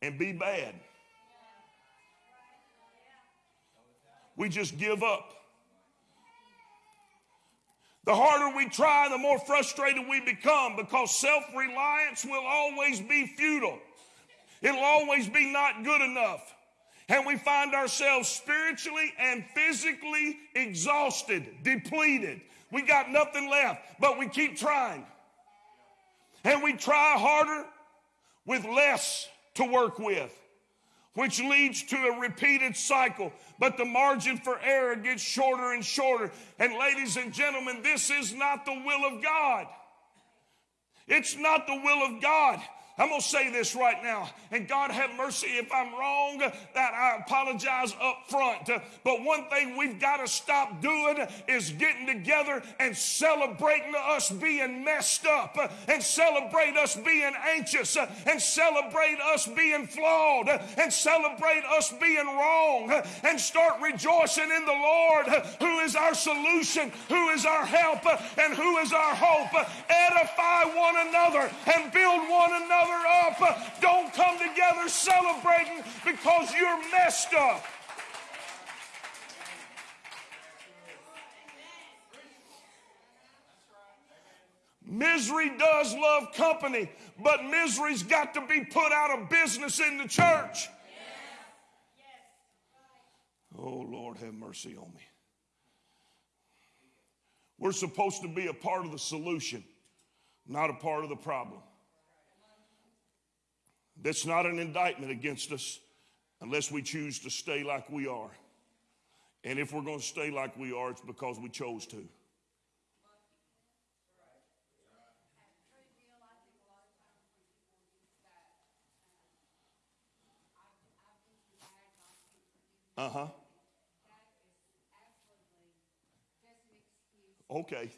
and be bad. We just give up. The harder we try, the more frustrated we become because self reliance will always be futile. It'll always be not good enough. And we find ourselves spiritually and physically exhausted, depleted. We got nothing left, but we keep trying. And we try harder with less to work with which leads to a repeated cycle. But the margin for error gets shorter and shorter. And ladies and gentlemen, this is not the will of God. It's not the will of God. I'm going to say this right now, and God have mercy if I'm wrong, that I apologize up front. But one thing we've got to stop doing is getting together and celebrating us being messed up, and celebrate us being anxious, and celebrate us being flawed, and celebrate us being wrong, and start rejoicing in the Lord, who is our solution, who is our help, and who is our hope. Edify one another and build one another up. Don't come together celebrating because you're messed up. Misery does love company, but misery's got to be put out of business in the church. Oh, Lord, have mercy on me. We're supposed to be a part of the solution, not a part of the problem. That's not an indictment against us unless we choose to stay like we are. And if we're going to stay like we are, it's because we chose to. Uh huh. Okay.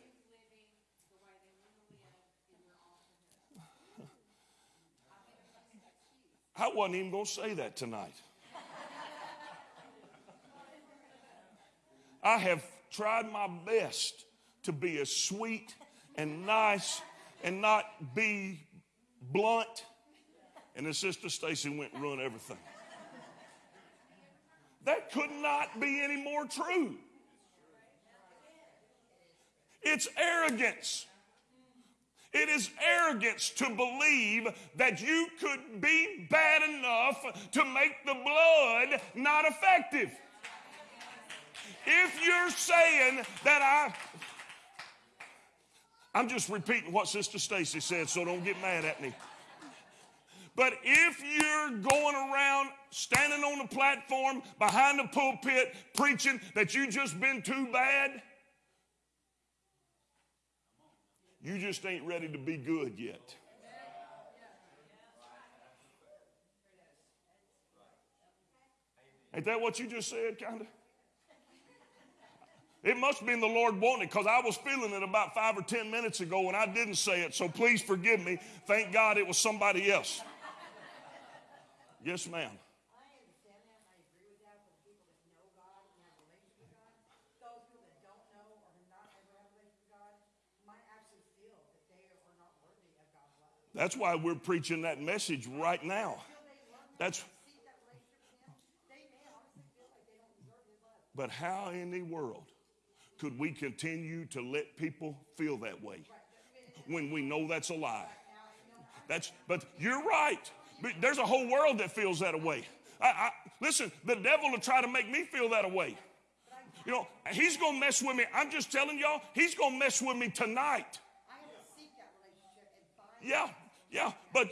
I wasn't even going to say that tonight. I have tried my best to be as sweet and nice and not be blunt. And then Sister Stacy went and ruined everything. That could not be any more true. It's arrogance. It is arrogance to believe that you could be bad enough to make the blood not effective. If you're saying that I, I'm just repeating what Sister Stacy said, so don't get mad at me. But if you're going around standing on the platform behind the pulpit preaching that you just been too bad, You just ain't ready to be good yet. Ain't that what you just said, kind of? It must have been the Lord it because I was feeling it about five or ten minutes ago and I didn't say it, so please forgive me. Thank God it was somebody else. Yes, ma'am. I understand that, and I agree with that for the people that know God and have a relationship with God. Those people that don't know or have not ever had a relationship That's why we're preaching that message right now. That's But how in the world could we continue to let people feel that way when we know that's a lie? That's but you're right. There's a whole world that feels that way. I, I, listen, the devil will try to make me feel that way. You know, he's gonna mess with me. I'm just telling y'all, he's gonna mess with me tonight. I have to seek that relationship and find. Yeah, yeah, but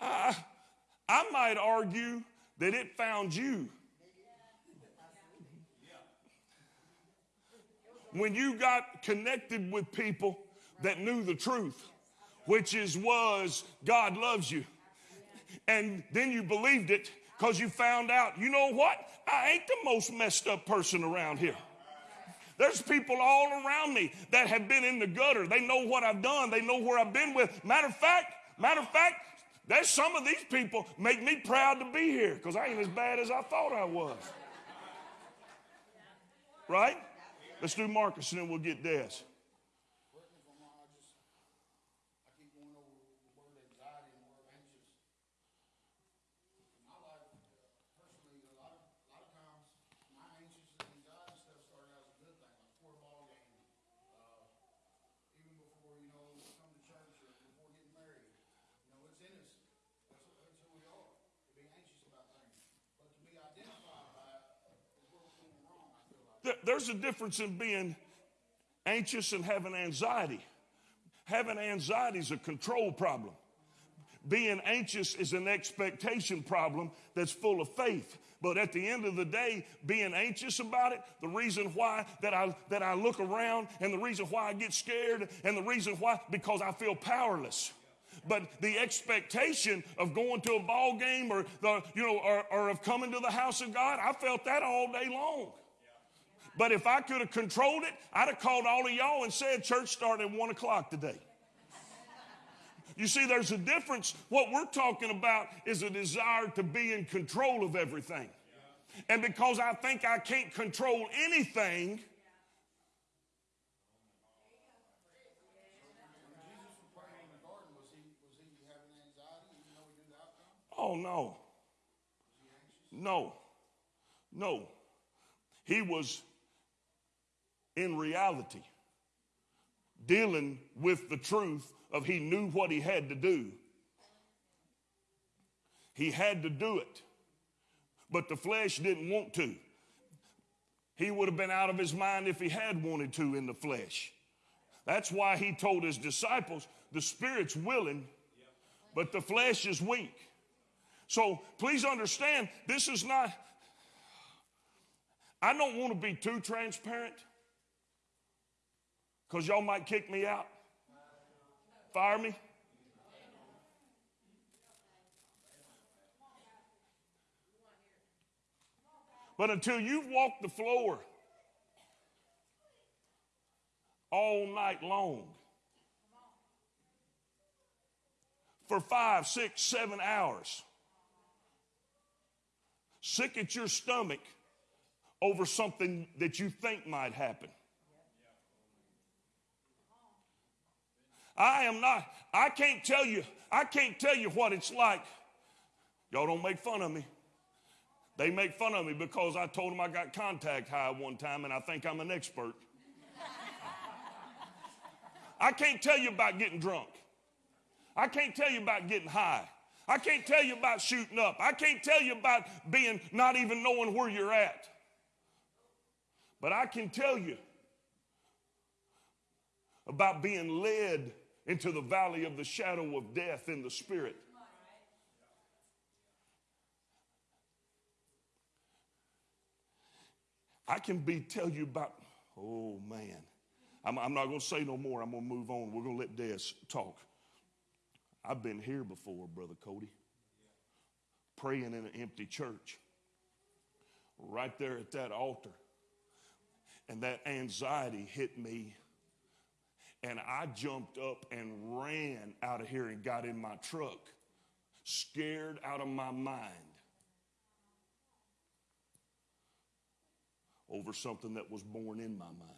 uh, I might argue that it found you. When you got connected with people that knew the truth, which is was God loves you, and then you believed it because you found out, you know what? I ain't the most messed up person around here. There's people all around me that have been in the gutter. They know what I've done. They know where I've been with. Matter of fact, matter of fact, there's some of these people make me proud to be here because I ain't as bad as I thought I was. Right? Let's do Marcus and then we'll get Des. Correct me if I'm wrong, I just, I keep going over the word anxiety and the word anxious. In my life, personally, a lot of, a lot of times, my anxious and anxiety stuff started out as a good thing, like before a ball game. Uh, even before, you know, come to church or before getting married. You know, it's in us. That's, what- that's who we are, to be anxious about things. But to be identified by it is where we're going wrong, I feel like. There- There's a difference in being anxious and having anxiety. Having anxiety is a control problem. Being anxious is an expectation problem that's full of faith. But at the end of the day, being anxious about it, the reason why that I that I look around and the reason why I get scared and the reason why because I feel powerless. But the expectation of going to a ball game or the you know or, or of coming to the house of God, I felt that all day long. But if I could have controlled it, I'd have called all of y'all and said church started at one o'clock today. You see, there's a difference. What we're talking about is a desire to be in control of everything. And because I think I can't control anything, oh no. No. No. He was in reality dealing with the truth of he knew what he had to do. He had to do it. But the flesh didn't want to. He would have been out of his mind if he had wanted to in the flesh. That's why he told his disciples, the spirit's willing, but the flesh is weak. So please understand, this is not, I don't want to be too transparent because y'all might kick me out, fire me. But until you've walked the floor all night long for five, six, seven hours, sick at your stomach over something that you think might happen. I am not, I can't tell you, I can't tell you what it's like. Y'all don't make fun of me. They make fun of me because I told them I got contact high one time and I think I'm an expert. I can't tell you about getting drunk. I can't tell you about getting high. I can't tell you about shooting up. I can't tell you about being not even knowing where you're at. But I can tell you about being led into the valley of the shadow of death in the spirit. I can be tell you about, oh man. I'm, I'm not going to say no more. I'm going to move on. We're going to let Des talk. I've been here before, Brother Cody, praying in an empty church, right there at that altar. And that anxiety hit me. And I jumped up and ran out of here and got in my truck, scared out of my mind over something that was born in my mind.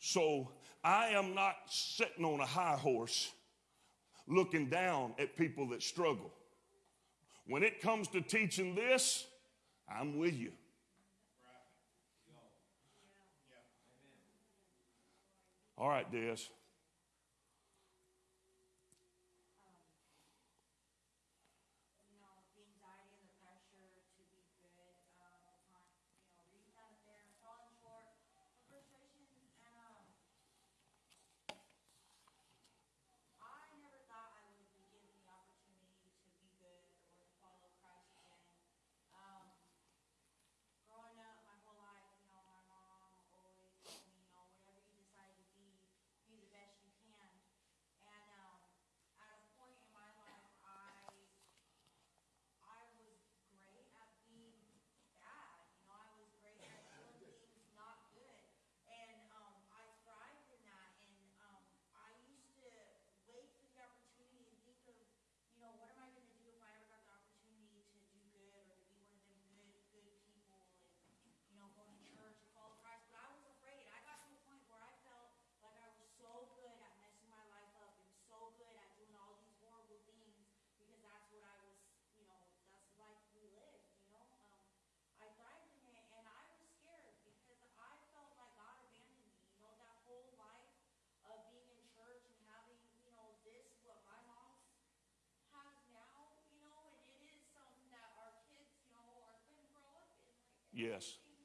So I am not sitting on a high horse looking down at people that struggle. When it comes to teaching this, I'm with you. All right, Des. you know, the anxiety and the pressure to be good, um, the time, you know, reading down it there, falling short, the frustrations, and, um, I never thought I would be given the opportunity to be good or to follow Christ again. Um, growing up my whole life, you know, my mom always told me, you know, whatever you decide to be, be the best you can. And, um, at a point in my life, I I was great at being bad, you know, I was great at doing things not good. And, um, I thrived in that and, um, I used to wait for the opportunity and think of, you know, what am I gonna do if I ever got the opportunity to do good or to be one of them good, good people and, you know, go to church and follow Christ. But I was afraid. I got to a point where I felt like I was so good at messing my life up and so good at doing all these horrible things because that's what I was, you know, that's the life we lived, you know. Um, I thrived in it and I was scared because I felt like God abandoned me, you know, that whole life of being in church and having, you know, this, what my mom's has now, you know, and it is something that our kids, you know, are going to grow up in. Like, Yes. everything,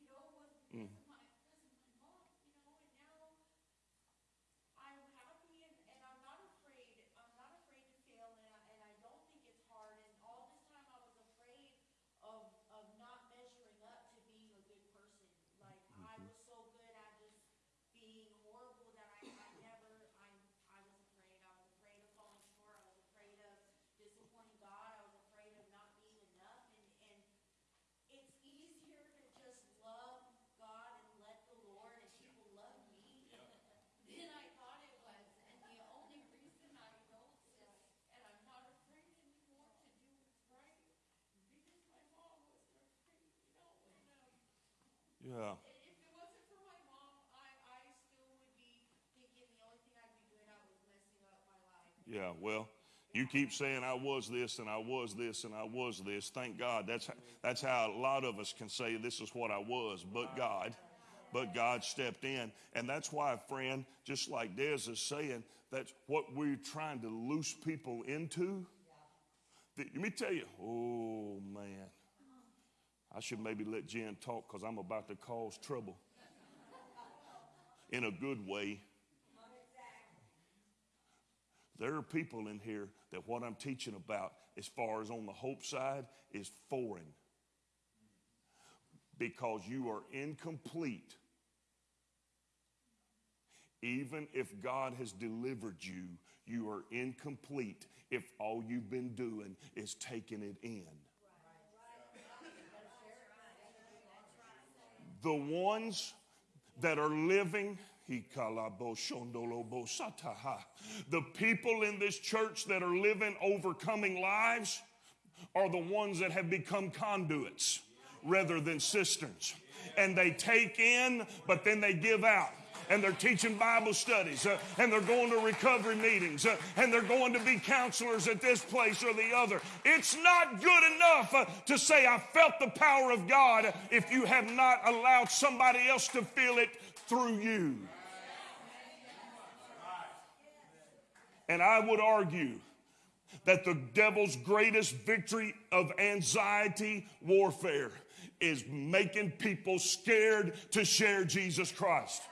you know, was because of my, because of my mom, you know, and now I'm happy and, and I'm not afraid, I'm not afraid to fail and I, and I don't think it's hard and all this time I was afraid of, of not measuring up to being a good person. Like, I was so good at just being horrible that I, I never, I, I was afraid. I was afraid of falling short, I was afraid of disappointing God, I was afraid of not being enough and, and it's easier to just love God and let the Lord and people love me than I thought it was. And the only reason I know this, and I'm not afraid anymore to do what's right, because my mom wasn't afraid, you know, and, um, Yeah. if it wasn't for my mom, I, I still would be thinking the only thing I'd be doing out was messing up my life. Yeah, well, you keep saying I was this and I was this and I was this. Thank God. That's that's how a lot of us can say this is what I was, but God. But God stepped in. And that's why, friend, just like Des is saying, that's what we're trying to loose people into. Let me tell you, oh man. I should maybe let Jen talk because I'm about to cause trouble. In a good way. There are people in here that what I'm teaching about, as far as on the hope side, is foreign. Because you are incomplete. Even if God has delivered you, you are incomplete if all you've been doing is taking it in. The ones that are living, the people in this church that are living overcoming lives are the ones that have become conduits rather than cisterns. And they take in, but then they give out. And they're teaching Bible studies, uh, and they're going to recovery meetings, uh, and they're going to be counselors at this place or the other. It's not good enough uh, to say, I felt the power of God if you have not allowed somebody else to feel it through you. And I would argue that the devil's greatest victory of anxiety warfare is making people scared to share Jesus Christ.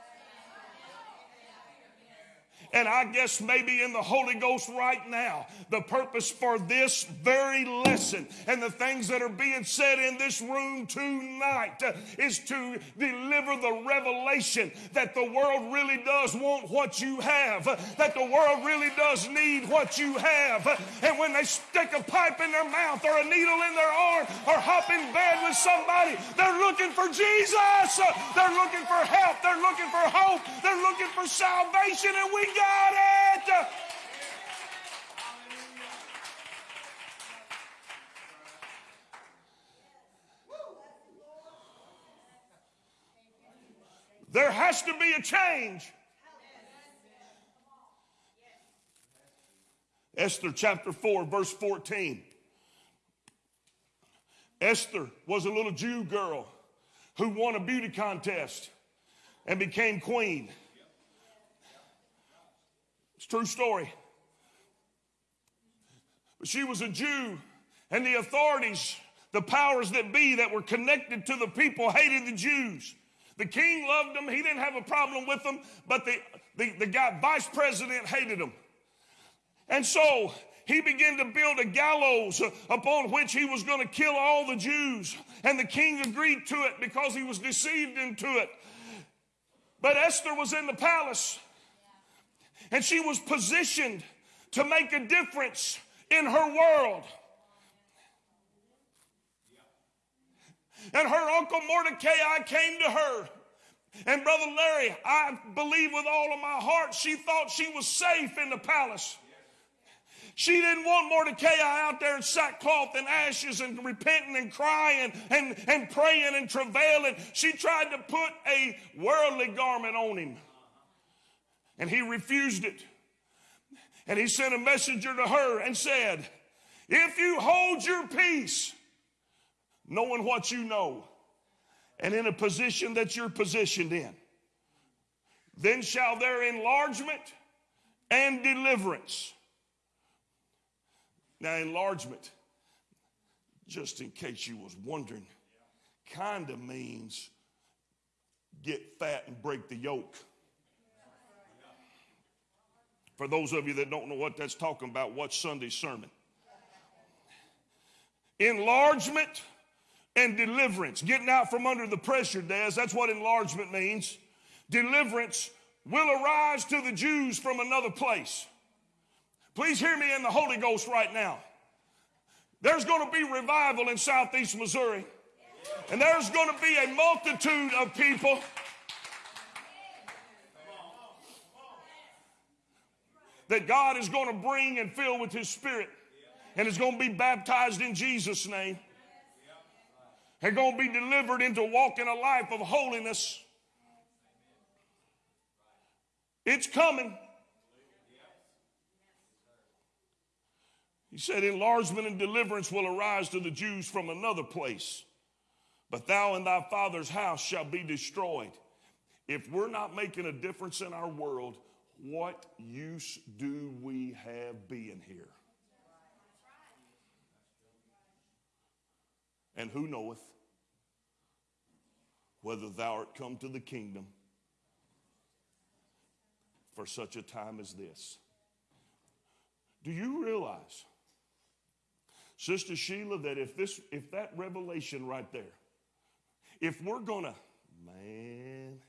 And I guess maybe in the Holy Ghost right now, the purpose for this very lesson and the things that are being said in this room tonight is to deliver the revelation that the world really does want what you have, that the world really does need what you have. And when they stick a pipe in their mouth or a needle in their arm or hop in bed with somebody, they're looking for Jesus. They're looking for help. They're looking for hope. They're looking for salvation, and we got got it! There has to be a change. Esther chapter 4, verse 14. Esther was a little Jew girl who won a beauty contest and became queen. It's true story. But she was a Jew, and the authorities, the powers that be that were connected to the people, hated the Jews. The king loved them, he didn't have a problem with them, but the, the, the guy, vice president, hated them. And so he began to build a gallows upon which he was going to kill all the Jews. And the king agreed to it because he was deceived into it. But Esther was in the palace and she was positioned to make a difference in her world. And her uncle Mordecai came to her. And Brother Larry, I believe with all of my heart, she thought she was safe in the palace. She didn't want Mordecai out there in sackcloth and ashes and repenting and crying and, and praying and travailing. She tried to put a worldly garment on him. And he refused it. And he sent a messenger to her and said, If you hold your peace, knowing what you know, and in a position that you're positioned in, then shall there enlargement and deliverance now, enlargement, just in case you was wondering, kind of means get fat and break the yoke. For those of you that don't know what that's talking about, watch Sunday's sermon. Enlargement and deliverance, getting out from under the pressure, Des, that's what enlargement means. Deliverance will arise to the Jews from another place. Please hear me in the Holy Ghost right now. There's going to be revival in southeast Missouri, and there's going to be a multitude of people. That God is going to bring and fill with His Spirit, and is going to be baptized in Jesus' name. They're going to be delivered into walking a life of holiness. It's coming. He said, Enlargement and deliverance will arise to the Jews from another place, but thou and thy father's house shall be destroyed. If we're not making a difference in our world, what use do we have being here? And who knoweth whether thou art come to the kingdom for such a time as this? Do you realize? Sister Sheila, that if this, if that revelation right there, if we're gonna, man,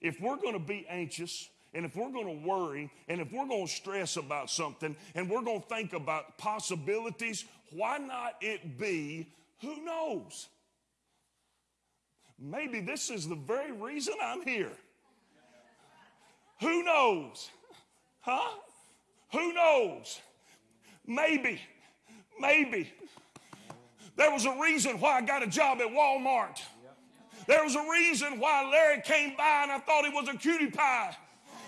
if we're gonna be anxious, and if we're gonna worry, and if we're gonna stress about something, and we're gonna think about possibilities, why not it be, who knows? Maybe this is the very reason I'm here. Who knows? Huh? Who knows? Maybe Maybe. There was a reason why I got a job at Walmart. There was a reason why Larry came by and I thought he was a cutie pie.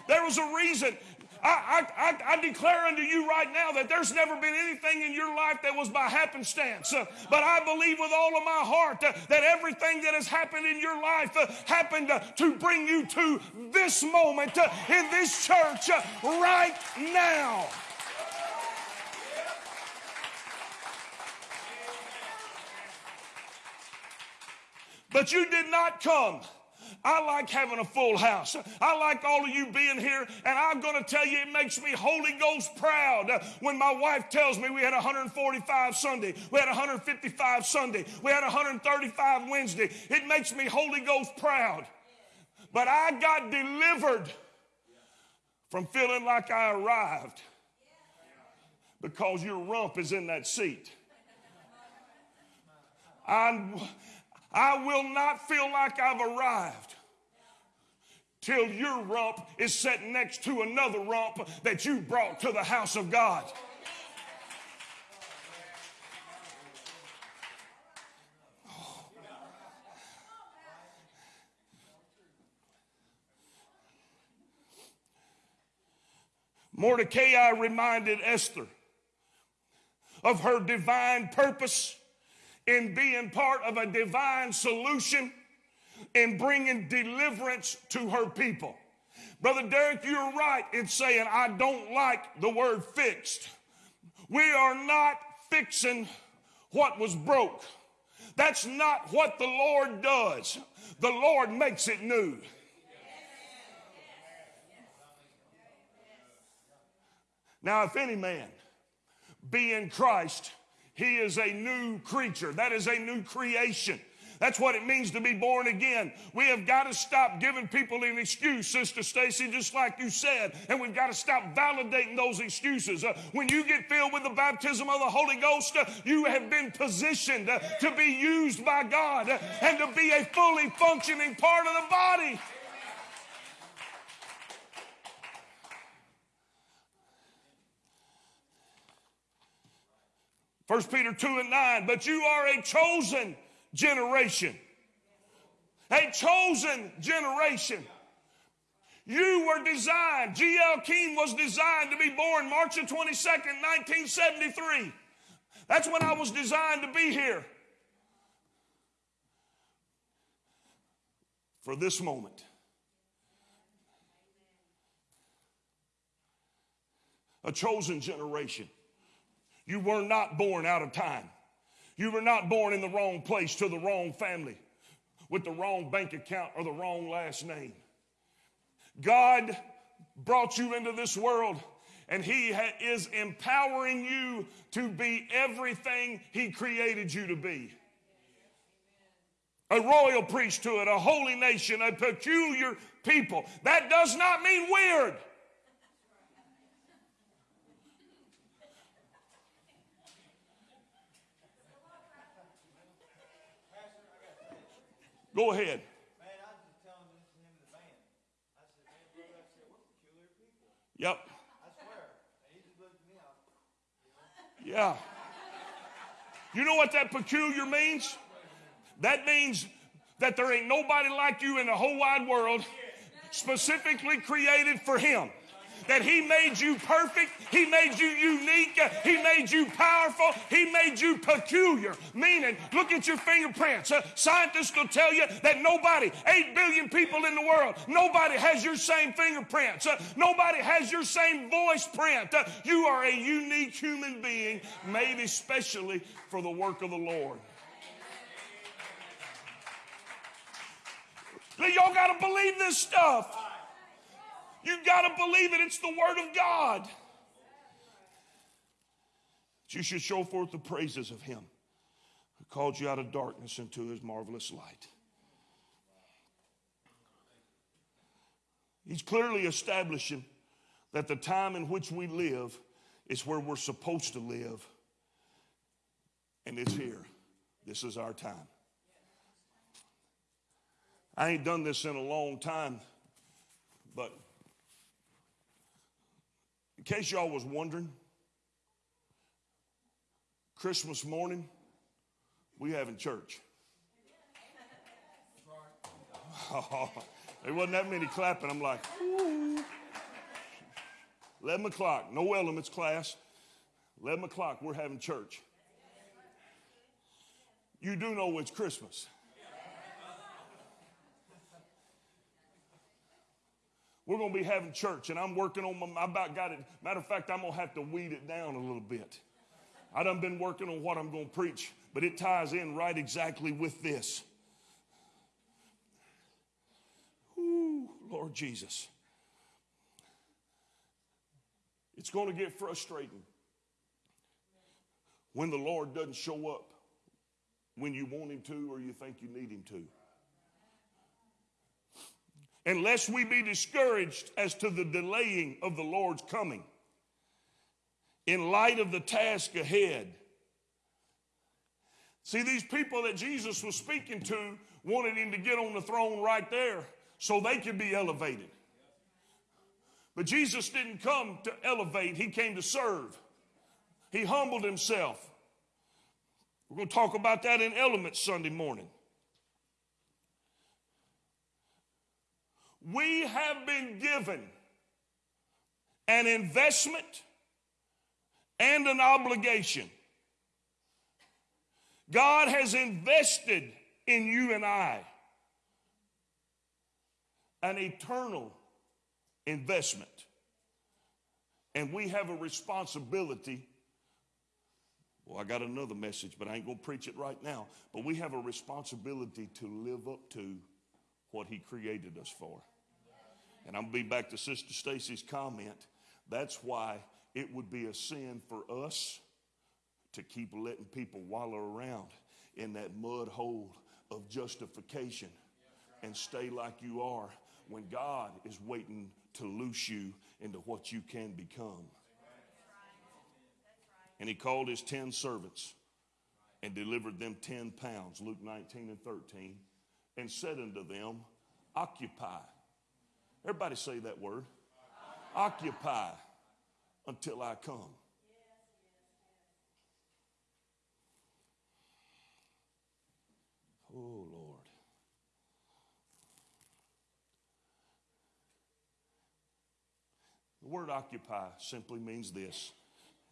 There was a reason. I, I, I, declare unto you right now that there's never been anything in your life that was by happenstance. Uh, but I believe with all of my heart uh, that everything that has happened in your life uh, happened to bring you to this moment in this church right now. But you did not come. I like having a full house. I like all of you being here, and I'm going to tell you, it makes me Holy Ghost proud when my wife tells me we had 145 Sunday, we had 155 Sunday, we had 135 Wednesday. It makes me Holy Ghost proud. But I got delivered from feeling like I arrived because your rump is in that seat. I'm, I will not feel like I've arrived till your rump is set next to another rump that you brought to the house of God. Mordecai reminded Esther of her divine purpose in being part of a divine solution in bringing deliverance to her people. Brother Derek, you're right in saying I don't like the word fixed. We are not fixing what was broke. That's not what the Lord does. The Lord makes it new. Now, if any man be in Christ, he is a new creature. That is a new creation. That's what it means to be born again. We have got to stop giving people an excuse, Sister Stacy, just like you said, and we've got to stop validating those excuses. Uh, when you get filled with the baptism of the Holy Ghost, uh, you have been positioned uh, to be used by God uh, and to be a fully functioning part of the body. First Peter 2 and 9, but you are a chosen generation. A chosen generation. You were designed, G.L. Keene was designed to be born March the 22nd, 1973. That's when I was designed to be here. For this moment. A chosen generation. You were not born out of time. You were not born in the wrong place to the wrong family with the wrong bank account or the wrong last name. God brought you into this world and He ha- is empowering you to be everything He created you to be. A royal priesthood, a holy nation, a peculiar people. That does not mean weird. At ahead. up. Yeah. You know what that peculiar means? That means that there ain't nobody like you in the whole wide world specifically created for him. That he made you perfect, he made you unique, he made you powerful, he made you peculiar. Meaning, look at your fingerprints. Uh, scientists will tell you that nobody, 8 billion people in the world, nobody has your same fingerprints. Uh, nobody has your same voice print. Uh, you are a unique human being, made especially for the work of the Lord. Y'all got to believe this stuff. You got to believe it. It's the Word of God. You should show forth the praises of Him who called you out of darkness into His marvelous light. He's clearly establishing that the time in which we live is where we're supposed to live, and it's here. This is our time. I ain't done this in a long time, but in case y'all was wondering, Christmas morning, we having church. *laughs* There wasn't that many clapping. I'm like, Ooh. 11 o'clock, no elements class. 11 o'clock, we're having church. You do know it's Christmas. We're going to be having church, and I'm working on my, I about got it. Matter of fact, I'm going to have to weed it down a little bit. I done been working on what I'm going to preach, but it ties in right exactly with this. Ooh, Lord Jesus. It's going to get frustrating when the Lord doesn't show up when you want him to or you think you need him to unless we be discouraged as to the delaying of the Lord's coming. In light of the task ahead. See, these people that Jesus was speaking to wanted him to get on the throne right there so they could be elevated. But Jesus didn't come to elevate, he came to serve. He humbled himself. We're going to talk about that in Elements Sunday morning. We have been given an investment and an obligation. God has invested in you and I an eternal investment. And we have a responsibility. Well, I got another message, but I ain't going to preach it right now. But we have a responsibility to live up to what He created us for. And I'm going to be back to Sister Stacy's comment. That's why it would be a sin for us to keep letting people wallow around in that mud hole of justification and stay like you are when God is waiting to loose you into what you can become. And he called his 10 servants and delivered them 10 pounds, Luke 19 and 13, and said unto them, Occupy. Everybody say that word. Occupy until I come. Oh, Lord. The word occupy simply means this.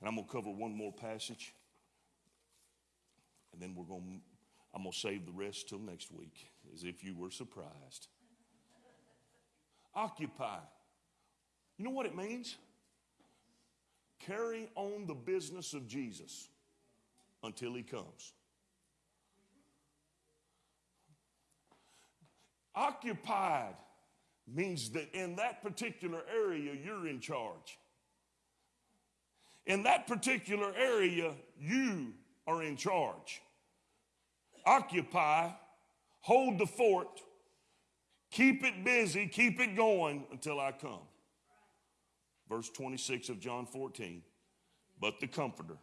And I'm going to cover one more passage. And then we're going to, I'm going to save the rest till next week, as if you were surprised. Occupy. You know what it means? Carry on the business of Jesus until he comes. Occupied means that in that particular area, you're in charge. In that particular area, you are in charge. Occupy, hold the fort, keep it busy, keep it going until I come. Verse 26 of John 14. But the Comforter.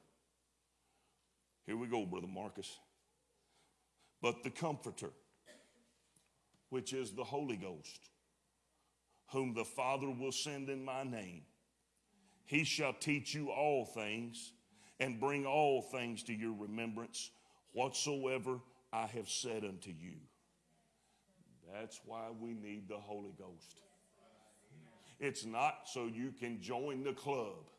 Here we go, Brother Marcus. But the Comforter, which is the Holy Ghost, whom the Father will send in my name, he shall teach you all things and bring all things to your remembrance whatsoever I have said unto you. That's why we need the Holy Ghost. It's not so you can join the club.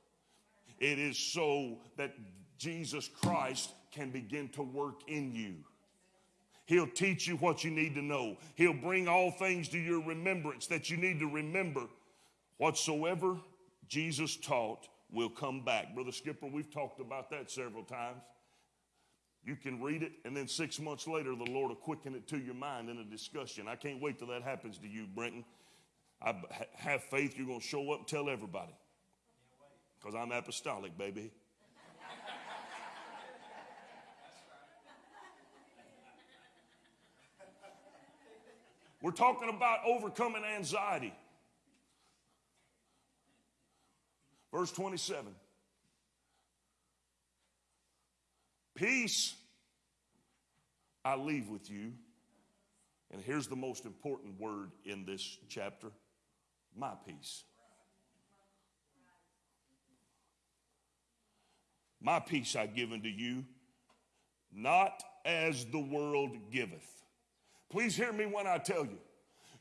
It is so that Jesus Christ can begin to work in you. He'll teach you what you need to know. He'll bring all things to your remembrance that you need to remember. Whatsoever Jesus taught will come back. Brother Skipper, we've talked about that several times. You can read it, and then six months later, the Lord will quicken it to your mind in a discussion. I can't wait till that happens to you, Brenton. I have faith you're going to show up and tell everybody. Because I'm apostolic, baby. We're talking about overcoming anxiety. Verse 27. Peace I leave with you. And here's the most important word in this chapter my peace. My peace I give unto you, not as the world giveth. Please hear me when I tell you.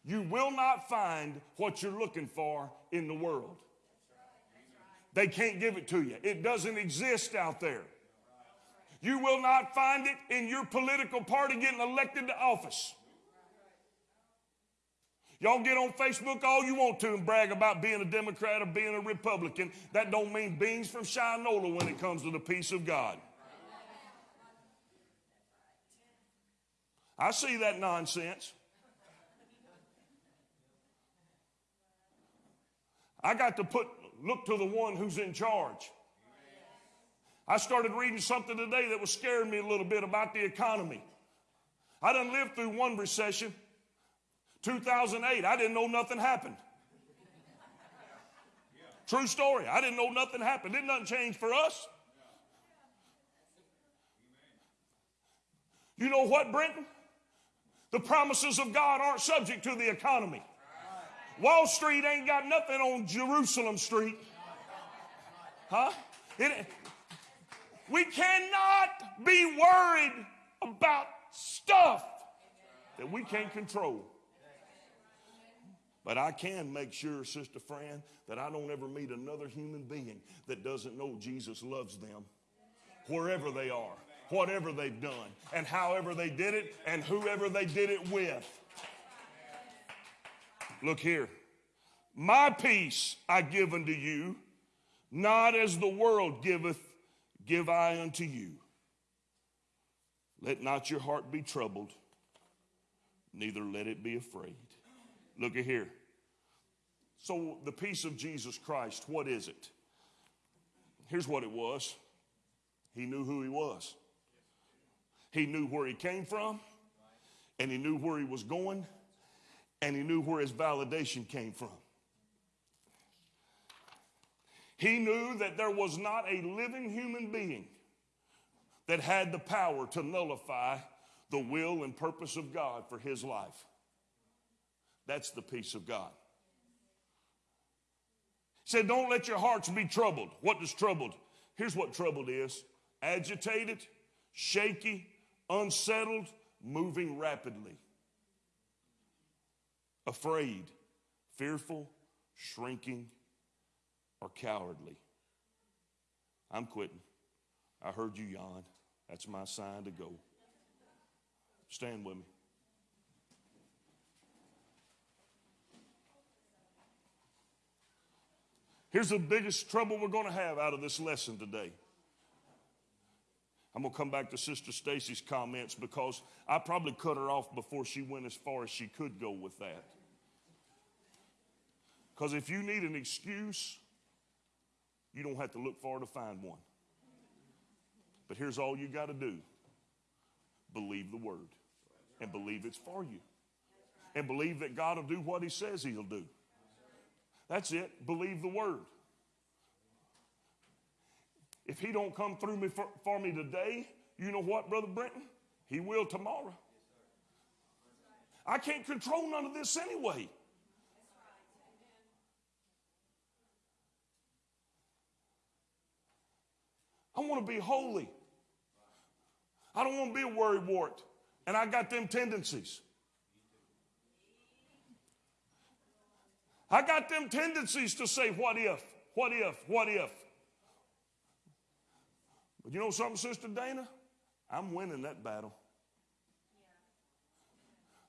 You will not find what you're looking for in the world. They can't give it to you. It doesn't exist out there. You will not find it in your political party getting elected to office. Y'all get on Facebook all you want to and brag about being a Democrat or being a Republican. That don't mean beans from Shinola when it comes to the peace of God. I see that nonsense. I got to put look to the one who's in charge. I started reading something today that was scaring me a little bit about the economy. I didn't live through one recession. 2008, I didn't know nothing happened. True story. I didn't know nothing happened. Didn't nothing change for us. You know what, Brenton? The promises of God aren't subject to the economy. Wall Street ain't got nothing on Jerusalem Street. Huh? It, we cannot be worried about stuff that we can't control. But I can make sure, Sister Fran, that I don't ever meet another human being that doesn't know Jesus loves them wherever they are, whatever they've done, and however they did it, and whoever they did it with. Look here. My peace I give unto you, not as the world giveth, give I unto you. Let not your heart be troubled, neither let it be afraid. Look at here. So, the peace of Jesus Christ, what is it? Here's what it was He knew who He was, He knew where He came from, and He knew where He was going, and He knew where His validation came from. He knew that there was not a living human being that had the power to nullify the will and purpose of God for his life. That's the peace of God. He said, Don't let your hearts be troubled. What does troubled? Here's what troubled is agitated, shaky, unsettled, moving rapidly, afraid, fearful, shrinking, or cowardly. I'm quitting. I heard you yawn. That's my sign to go. Stand with me. Here's the biggest trouble we're going to have out of this lesson today. I'm going to come back to Sister Stacy's comments because I probably cut her off before she went as far as she could go with that. Because if you need an excuse, you don't have to look far to find one. But here's all you got to do believe the word and believe it's for you. And believe that God will do what he says he'll do. That's it. Believe the word. If he don't come through me for, for me today, you know what, Brother Brenton? He will tomorrow. I can't control none of this anyway. I want to be holy. I don't want to be a worrywart. And I got them tendencies. I got them tendencies to say, what if, what if, what if. But you know something, Sister Dana? I'm winning that battle.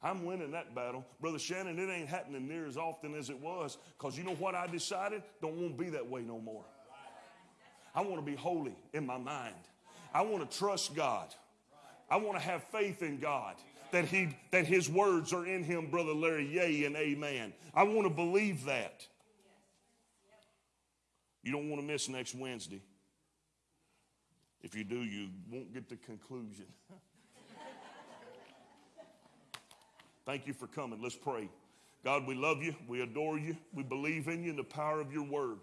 I'm winning that battle. Brother Shannon, it ain't happening near as often as it was because you know what I decided? Don't want to be that way no more. I want to be holy in my mind. I want to trust God. I want to have faith in God that he that his words are in him, brother Larry. Yea and amen. I want to believe that. You don't want to miss next Wednesday. If you do, you won't get the conclusion. *laughs* Thank you for coming. Let's pray. God, we love you. We adore you. We believe in you and the power of your word.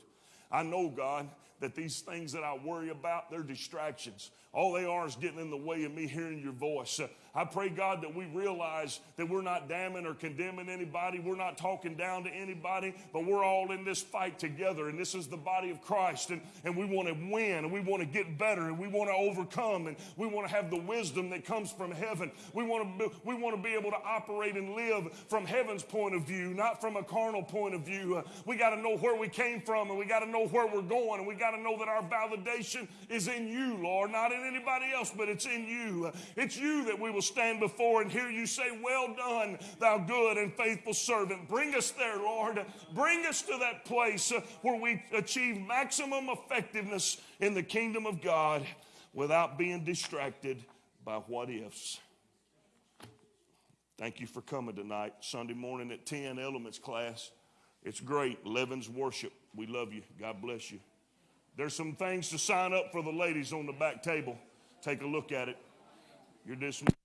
I know, God, that these things that I worry about, they're distractions. All they are is getting in the way of me hearing your voice. Uh, I pray, God, that we realize that we're not damning or condemning anybody. We're not talking down to anybody, but we're all in this fight together. And this is the body of Christ. And, and we want to win and we want to get better and we want to overcome and we want to have the wisdom that comes from heaven. We want to be, we want to be able to operate and live from heaven's point of view, not from a carnal point of view. Uh, we got to know where we came from and we got to know where we're going and we got to know that our validation is in you, Lord, not in anybody else, but it's in you. It's you that we will stand before and hear you say, Well done, thou good and faithful servant. Bring us there, Lord. Bring us to that place where we achieve maximum effectiveness in the kingdom of God without being distracted by what ifs. Thank you for coming tonight. Sunday morning at 10, Elements class. It's great. Levin's worship. We love you. God bless you. There's some things to sign up for the ladies on the back table. Take a look at it. You're dismissed.